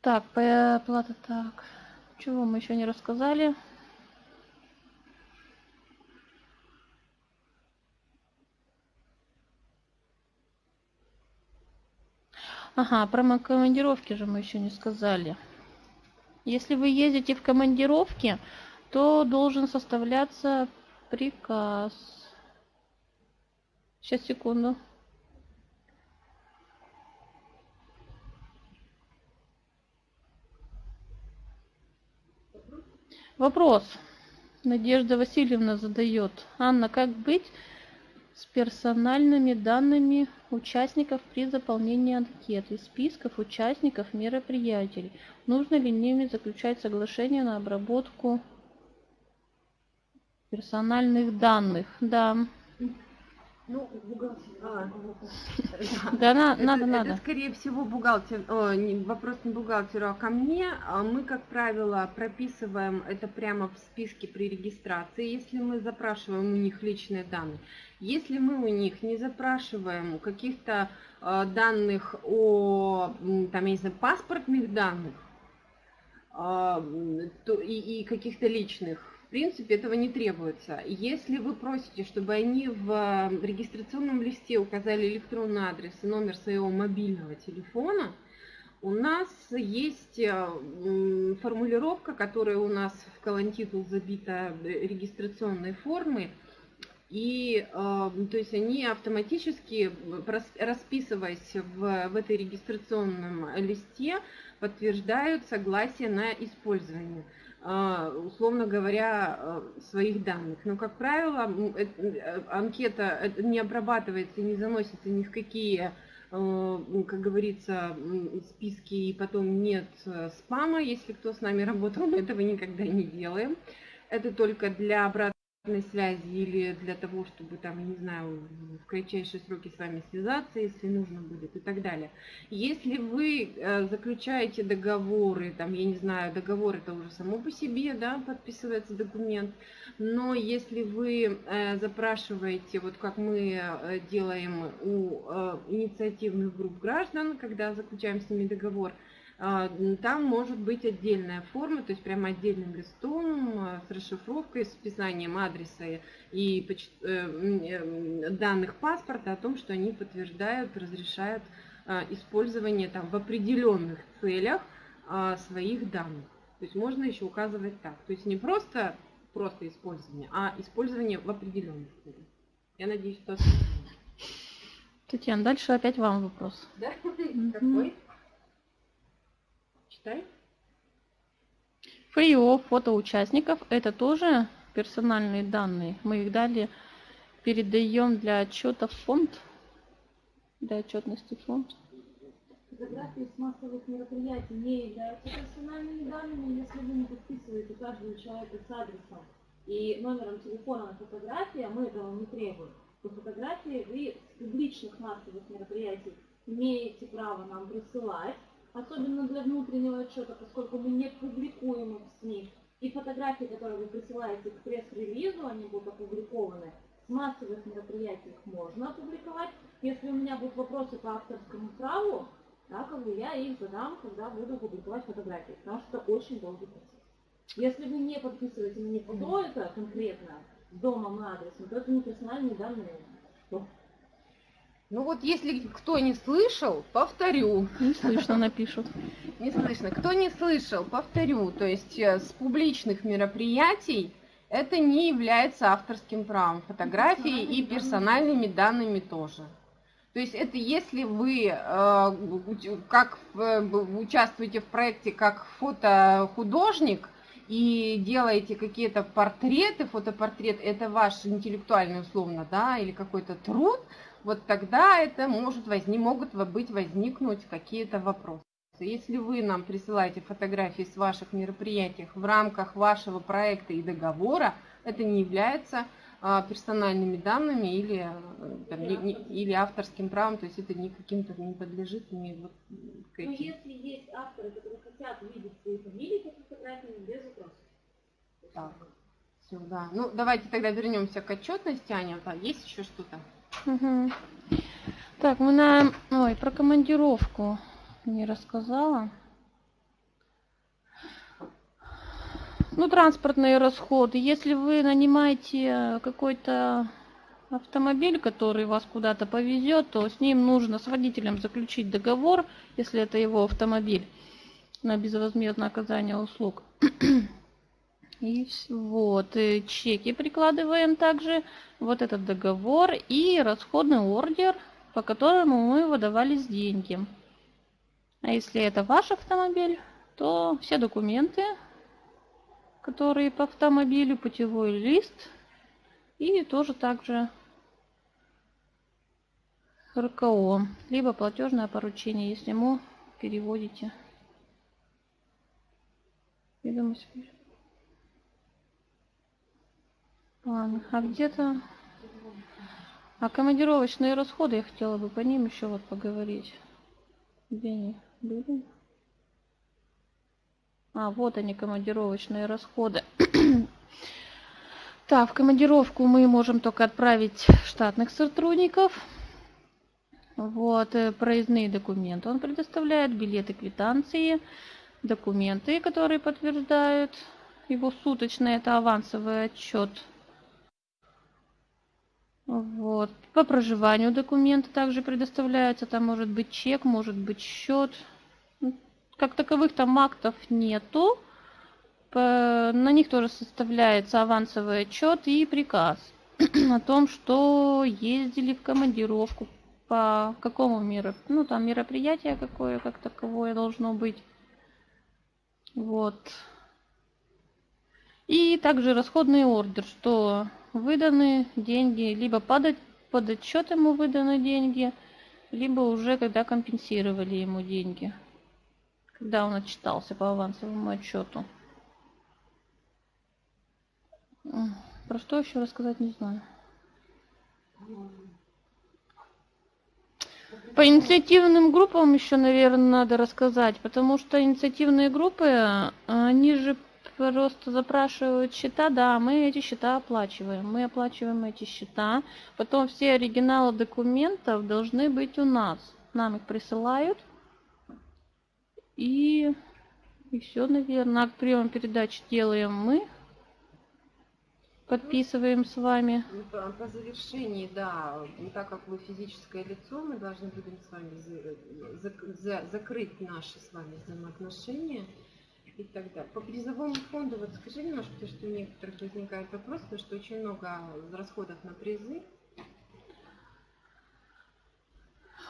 Так, плата так. Чего мы еще не рассказали? Ага, про командировки же мы еще не сказали. Если вы ездите в командировке, то должен составляться приказ. Сейчас, секунду. Вопрос. Надежда Васильевна задает. Анна, как быть с персональными данными участников при заполнении анкеты, списков участников мероприятий. Нужно ли ними заключать соглашение на обработку персональных данных? Да, Ну, а, да, на, это, надо, это, надо. Это, скорее всего, бухгалтер, о, не, вопрос не бухгалтеру, а ко мне. А мы, как правило, прописываем это прямо в списке при регистрации, если мы запрашиваем у них личные данные. Если мы у них не запрашиваем каких-то э, данных о, там, я не знаю, паспортных данных, э, и, каких-то личных, в принципе, этого не требуется. Если вы просите, чтобы они в регистрационном листе указали электронный адрес и номер своего мобильного телефона, у нас есть э, формулировка, которая у нас в колонтитул забита регистрационной формы, и э, то есть они автоматически, расписываясь в, в этой регистрационном листе, подтверждают согласие на использование. А, условно говоря, а, своих данных. Но, как правило, э, анкета не обрабатывается, не заносится ни в какие, а, как говорится, списки, и потом нет э, спама. Если кто с нами работал, мы этого никогда не делаем. Это только для обратной связи или для того, чтобы там, не знаю, в кратчайшие сроки с вами связаться, если нужно будет и так далее. Если вы э, заключаете договоры, там, я не знаю, договор это уже само по себе, да, подписывается документ, но если вы э, запрашиваете, вот как мы э, делаем у инициативных групп граждан, когда заключаем с ними договор, там может быть отдельная форма, то есть прямо отдельным листом а, с расшифровкой, с описанием адреса и э, э, данных паспорта о том, что они подтверждают, разрешают а, использование там в определенных целях своих данных. То есть можно еще указывать так. То есть не просто просто использование, а использование в определенных целях. Я надеюсь, что... Татьяна, дальше опять вам вопрос. Да? Какой? Читай. Фрио фото участников это тоже персональные данные. Мы их далее передаем для отчета в фонд. Для отчетности в фонд. Фотографии с массовых мероприятий не являются персональными данными, если вы не подписываете каждого человека с адресом и номером телефона на фотографии, а мы этого не требуем. По фотографии вы с публичных массовых мероприятий имеете право нам присылать, особенно для внутреннего отчета, поскольку мы не публикуем их в СМИ. И фотографии, которые вы присылаете к пресс-релизу, они будут опубликованы. С массовых мероприятий их можно опубликовать. Если у меня будут вопросы по авторскому праву, да, как бы я их задам, когда буду публиковать фотографии, потому что это очень долгий процесс. Если вы не подписываете мне фото это конкретно, с домом и адресом, то это не персональные данные. Ну вот если кто не слышал, повторю. Не слышно, напишут. Не слышно. Кто не слышал, повторю. То есть э, с публичных мероприятий это не является авторским правом фотографии и персональными данными тоже. То есть это если вы э, как участвуете в проекте как фотохудожник и делаете какие-то портреты, фотопортрет, это ваш интеллектуальный условно, да, или какой-то труд, вот тогда это может возник, могут быть возникнуть какие-то вопросы. Если вы нам присылаете фотографии с ваших мероприятий в рамках вашего проекта и договора, это не является а, персональными данными или, э, там, не, не, или авторским правом, то есть это ни каким-то не подлежит ни вот к Но если есть авторы, которые хотят видеть свои фамилии под фотографиями, без вопросов. Так, все, да. Ну, давайте тогда вернемся к отчетности, Аня. Да, есть еще что-то? Угу. Так, мы на... Ой, про командировку не рассказала. Ну, транспортные расходы. Если вы нанимаете какой-то автомобиль, который вас куда-то повезет, то с ним нужно с водителем заключить договор, если это его автомобиль, на безвозмездное оказание услуг. И вот, и чеки прикладываем также, вот этот договор и расходный ордер, по которому мы выдавались деньги. А если это ваш автомобиль, то все документы, которые по автомобилю, путевой лист и тоже также РКО, либо платежное поручение, если ему переводите ведомость. Ладно, а где-то... А командировочные расходы, я хотела бы по ним еще вот поговорить. Где они были? А, вот они, командировочные расходы. так, в командировку мы можем только отправить штатных сотрудников. Вот, э, проездные документы он предоставляет, билеты, квитанции, документы, которые подтверждают его суточный, это авансовый отчет вот. По проживанию документы также предоставляются. Там может быть чек, может быть счет. Ну, как таковых там актов нету. На них тоже составляется авансовый отчет и приказ о том, что ездили в командировку по какому миру, ну там мероприятие какое как таковое должно быть. Вот. И также расходный ордер, что выданы деньги, либо под, под отчет ему выданы деньги, либо уже когда компенсировали ему деньги, когда он отчитался по авансовому отчету. Про что еще рассказать не знаю. По инициативным группам еще, наверное, надо рассказать, потому что инициативные группы, они же просто запрашивают счета, да, мы эти счета оплачиваем. Мы оплачиваем эти счета. Потом все оригиналы документов должны быть у нас. Нам их присылают. И, и все, наверное. Акт приема передач делаем мы. Подписываем с вами. Ну, по, завершении, да, так как вы физическое лицо, мы должны будем с вами за, закрыть наши с вами взаимоотношения и так далее. По призовому фонду, вот скажи немножко, потому что у некоторых возникает вопрос, потому что очень много расходов на призы.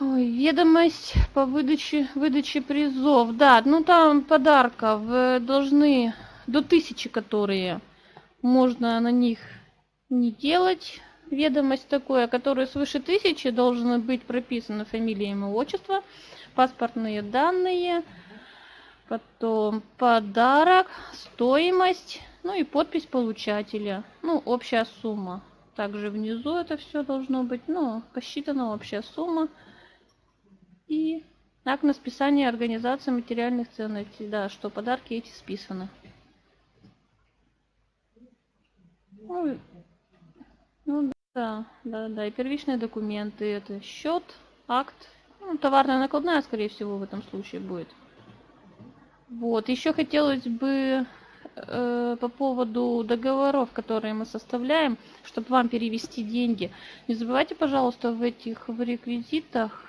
Ой, ведомость по выдаче, выдаче призов. Да, ну там подарков э, должны до тысячи, которые можно на них не делать. Ведомость такое, которая свыше тысячи должны быть прописаны фамилия, имя, отчество, паспортные данные, Потом подарок, стоимость, ну и подпись получателя. Ну, общая сумма. Также внизу это все должно быть, ну, посчитана общая сумма. И акт на списание организации материальных ценностей. Да, что подарки эти списаны. Ну, ну да, да, да. И первичные документы. Это счет, акт. Ну, товарная накладная, скорее всего, в этом случае будет. Вот, еще хотелось бы э, по поводу договоров, которые мы составляем, чтобы вам перевести деньги. Не забывайте, пожалуйста, в этих в реквизитах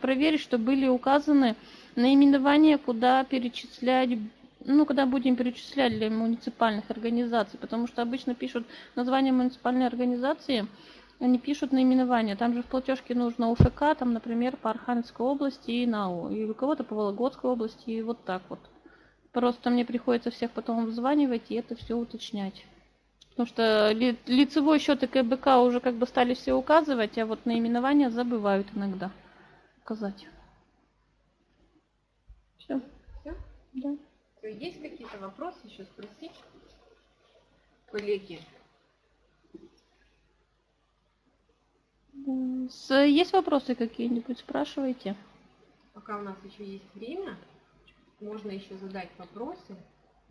проверить, что были указаны наименования, куда перечислять ну, когда будем перечислять для муниципальных организаций, потому что обычно пишут название муниципальной организации, они пишут наименование. Там же в платежке нужно УФК, там, например, по Архангельской области и НАУ. И у кого-то по Вологодской области, и вот так вот. Просто мне приходится всех потом вызванивать и это все уточнять. Потому что ли, лицевой счет и КБК уже как бы стали все указывать, а вот наименования забывают иногда указать. Все. Все? Да. Есть какие-то вопросы еще спросить? Коллеги. Есть вопросы какие-нибудь? Спрашивайте. Пока у нас еще есть время, можно еще задать вопросы.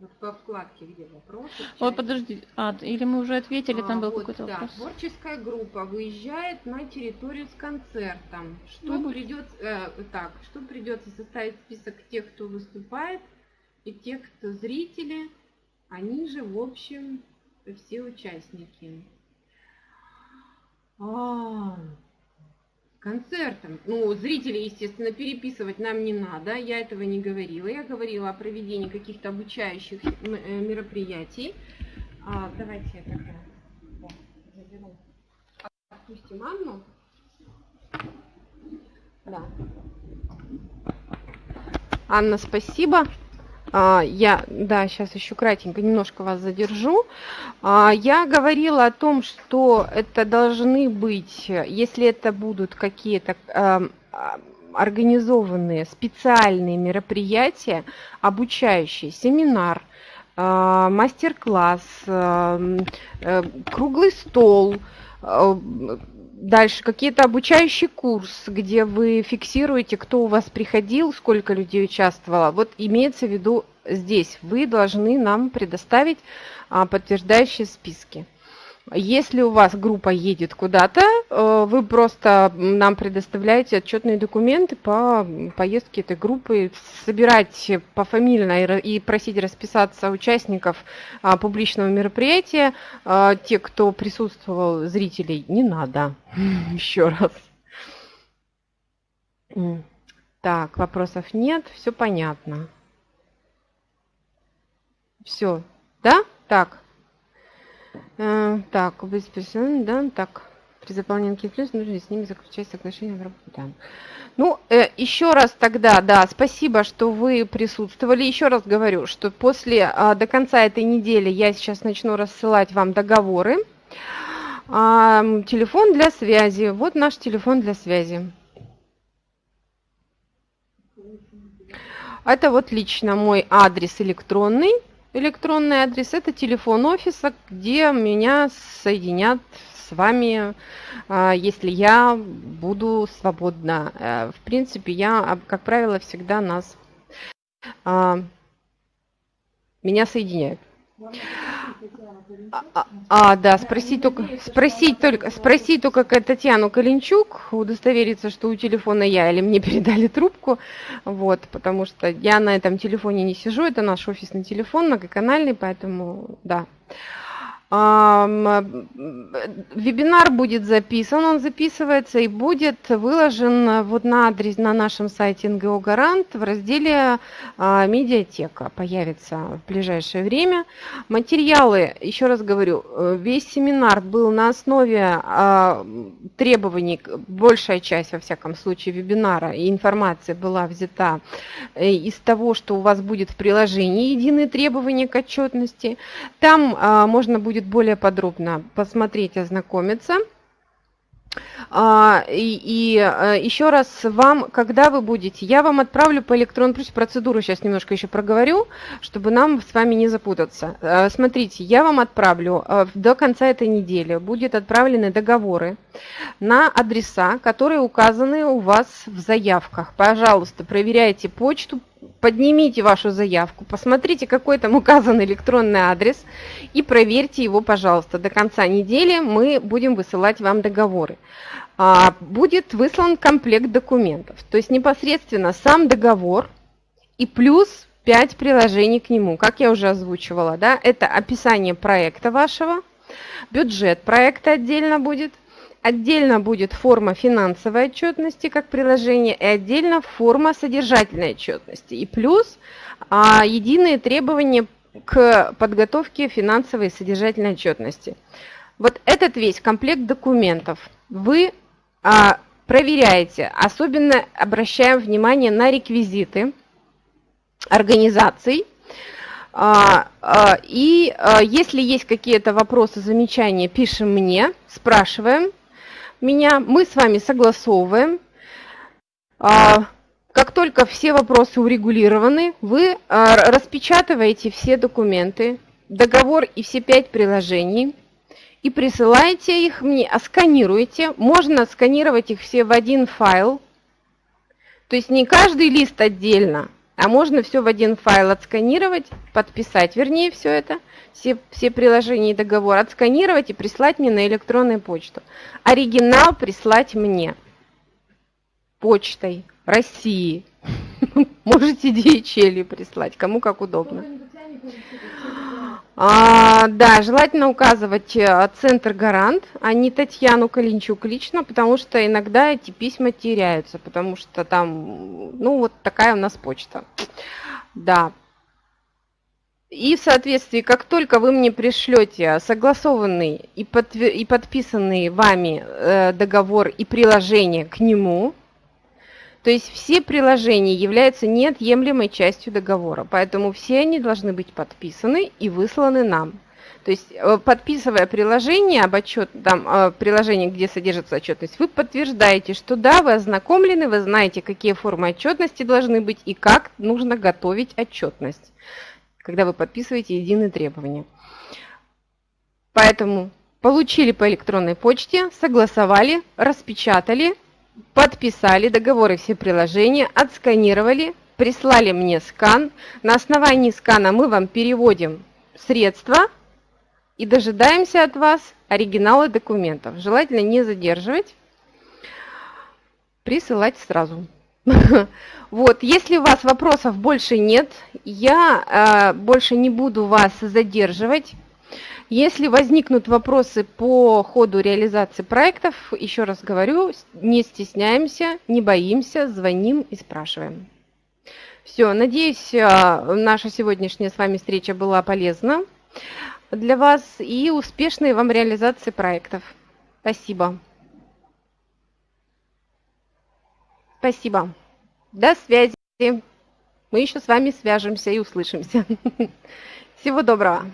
Вот по вкладке, где вопросы. Ой, подожди, а, или мы уже ответили, там а, был вот, какой-то да, вопрос. Творческая группа выезжает на территорию с концертом. Что ну, придется, э, так, что придется составить список тех, кто выступает, и тех, кто зрители, они же, в общем, все участники. А, концертом. Ну, зрители, естественно, переписывать нам не надо, я этого не говорила. Я говорила о проведении каких-то обучающих э, мероприятий. А, давайте я тогда заберу. Отпустим Анну. Да. Анна, спасибо. А, я, да, сейчас еще кратенько немножко вас задержу. А, я говорила о том, что это должны быть, если это будут какие-то а, организованные специальные мероприятия, обучающие, семинар, мастер-класс, э, круглый стол, Дальше какие-то обучающий курс, где вы фиксируете, кто у вас приходил, сколько людей участвовало. Вот имеется в виду здесь. Вы должны нам предоставить а, подтверждающие списки. Если у вас группа едет куда-то, э, вы просто нам предоставляете отчетные документы по поездке этой группы, собирать пофамильно и просить расписаться участников а, публичного мероприятия. А, те, кто присутствовал, зрителей, не надо. Еще раз. Так, вопросов нет, все понятно. Все, да? Так. Э, так, бесперсонально, да, так. При заполнении плюс нужно с ними заключать соглашение в работе. Да. Ну, э, еще раз тогда, да, спасибо, что вы присутствовали. Еще раз говорю, что после, э, до конца этой недели я сейчас начну рассылать вам договоры. Э, телефон для связи. Вот наш телефон для связи. Это вот лично мой адрес электронный электронный адрес, это телефон офиса, где меня соединят с вами, а, если я буду свободна. Э, в принципе, я, как правило, всегда нас а, меня соединяют. А, а, да, спросить только, спросить только, спросить только Татьяну Калинчук, удостовериться, что у телефона я или мне передали трубку, вот, потому что я на этом телефоне не сижу, это наш офисный телефон, многоканальный, поэтому, да. Вебинар будет записан, он записывается и будет выложен вот на адрес на нашем сайте НГО Гарант в разделе а, медиатека. Появится в ближайшее время. Материалы, еще раз говорю, э, весь семинар был на основе а, требований, большая часть, во всяком случае, вебинара и информация была взята э, из того, что у вас будет в приложении единые требования к отчетности. Там а, можно будет будет более подробно посмотреть, ознакомиться. А, и, и э, еще раз вам, когда вы будете, я вам отправлю по электронной почте процедуру, сейчас немножко еще проговорю, чтобы нам с вами не запутаться. Э, смотрите, я вам отправлю э, до конца этой недели, будут отправлены договоры на адреса, которые указаны у вас в заявках. Пожалуйста, проверяйте почту, поднимите вашу заявку, посмотрите, какой там указан электронный адрес и проверьте его, пожалуйста. До конца недели мы будем высылать вам договоры. А, будет выслан комплект документов, то есть непосредственно сам договор и плюс 5 приложений к нему, как я уже озвучивала. Да? Это описание проекта вашего, бюджет проекта отдельно будет, Отдельно будет форма финансовой отчетности как приложение и отдельно форма содержательной отчетности. И плюс а, единые требования к подготовке финансовой и содержательной отчетности. Вот этот весь комплект документов вы а, проверяете. Особенно обращаем внимание на реквизиты организаций. А, а, и а, если есть какие-то вопросы, замечания, пишем мне, спрашиваем меня, мы с вами согласовываем. А, как только все вопросы урегулированы, вы а, распечатываете все документы, договор и все пять приложений и присылаете их мне, а сканируете. Можно сканировать их все в один файл. То есть не каждый лист отдельно, а можно все в один файл отсканировать, подписать, вернее, все это – все, все приложения и договор отсканировать и прислать мне на электронную почту. Оригинал прислать мне почтой России. Можете DHL прислать, кому как удобно. А, да, желательно указывать э, центр гарант, а не Татьяну Калинчук лично, потому что иногда эти письма теряются, потому что там, ну, вот такая у нас почта. Да, и в соответствии, как только вы мне пришлете согласованный и, подтвер... и подписанный вами э, договор и приложение к нему, то есть все приложения являются неотъемлемой частью договора, поэтому все они должны быть подписаны и высланы нам. То есть, э, подписывая приложение об отчет, там, э, приложение, где содержится отчетность, вы подтверждаете, что да, вы ознакомлены, вы знаете, какие формы отчетности должны быть и как нужно готовить отчетность когда вы подписываете единые требования. Поэтому получили по электронной почте, согласовали, распечатали, подписали договоры все приложения, отсканировали, прислали мне скан. На основании скана мы вам переводим средства и дожидаемся от вас оригиналы документов. Желательно не задерживать, присылать сразу. Вот, если у вас вопросов больше нет, я э, больше не буду вас задерживать. Если возникнут вопросы по ходу реализации проектов, еще раз говорю, не стесняемся, не боимся, звоним и спрашиваем. Все, надеюсь, э, наша сегодняшняя с вами встреча была полезна для вас и успешной вам реализации проектов. Спасибо. Спасибо. До связи. Мы еще с вами свяжемся и услышимся. Всего доброго.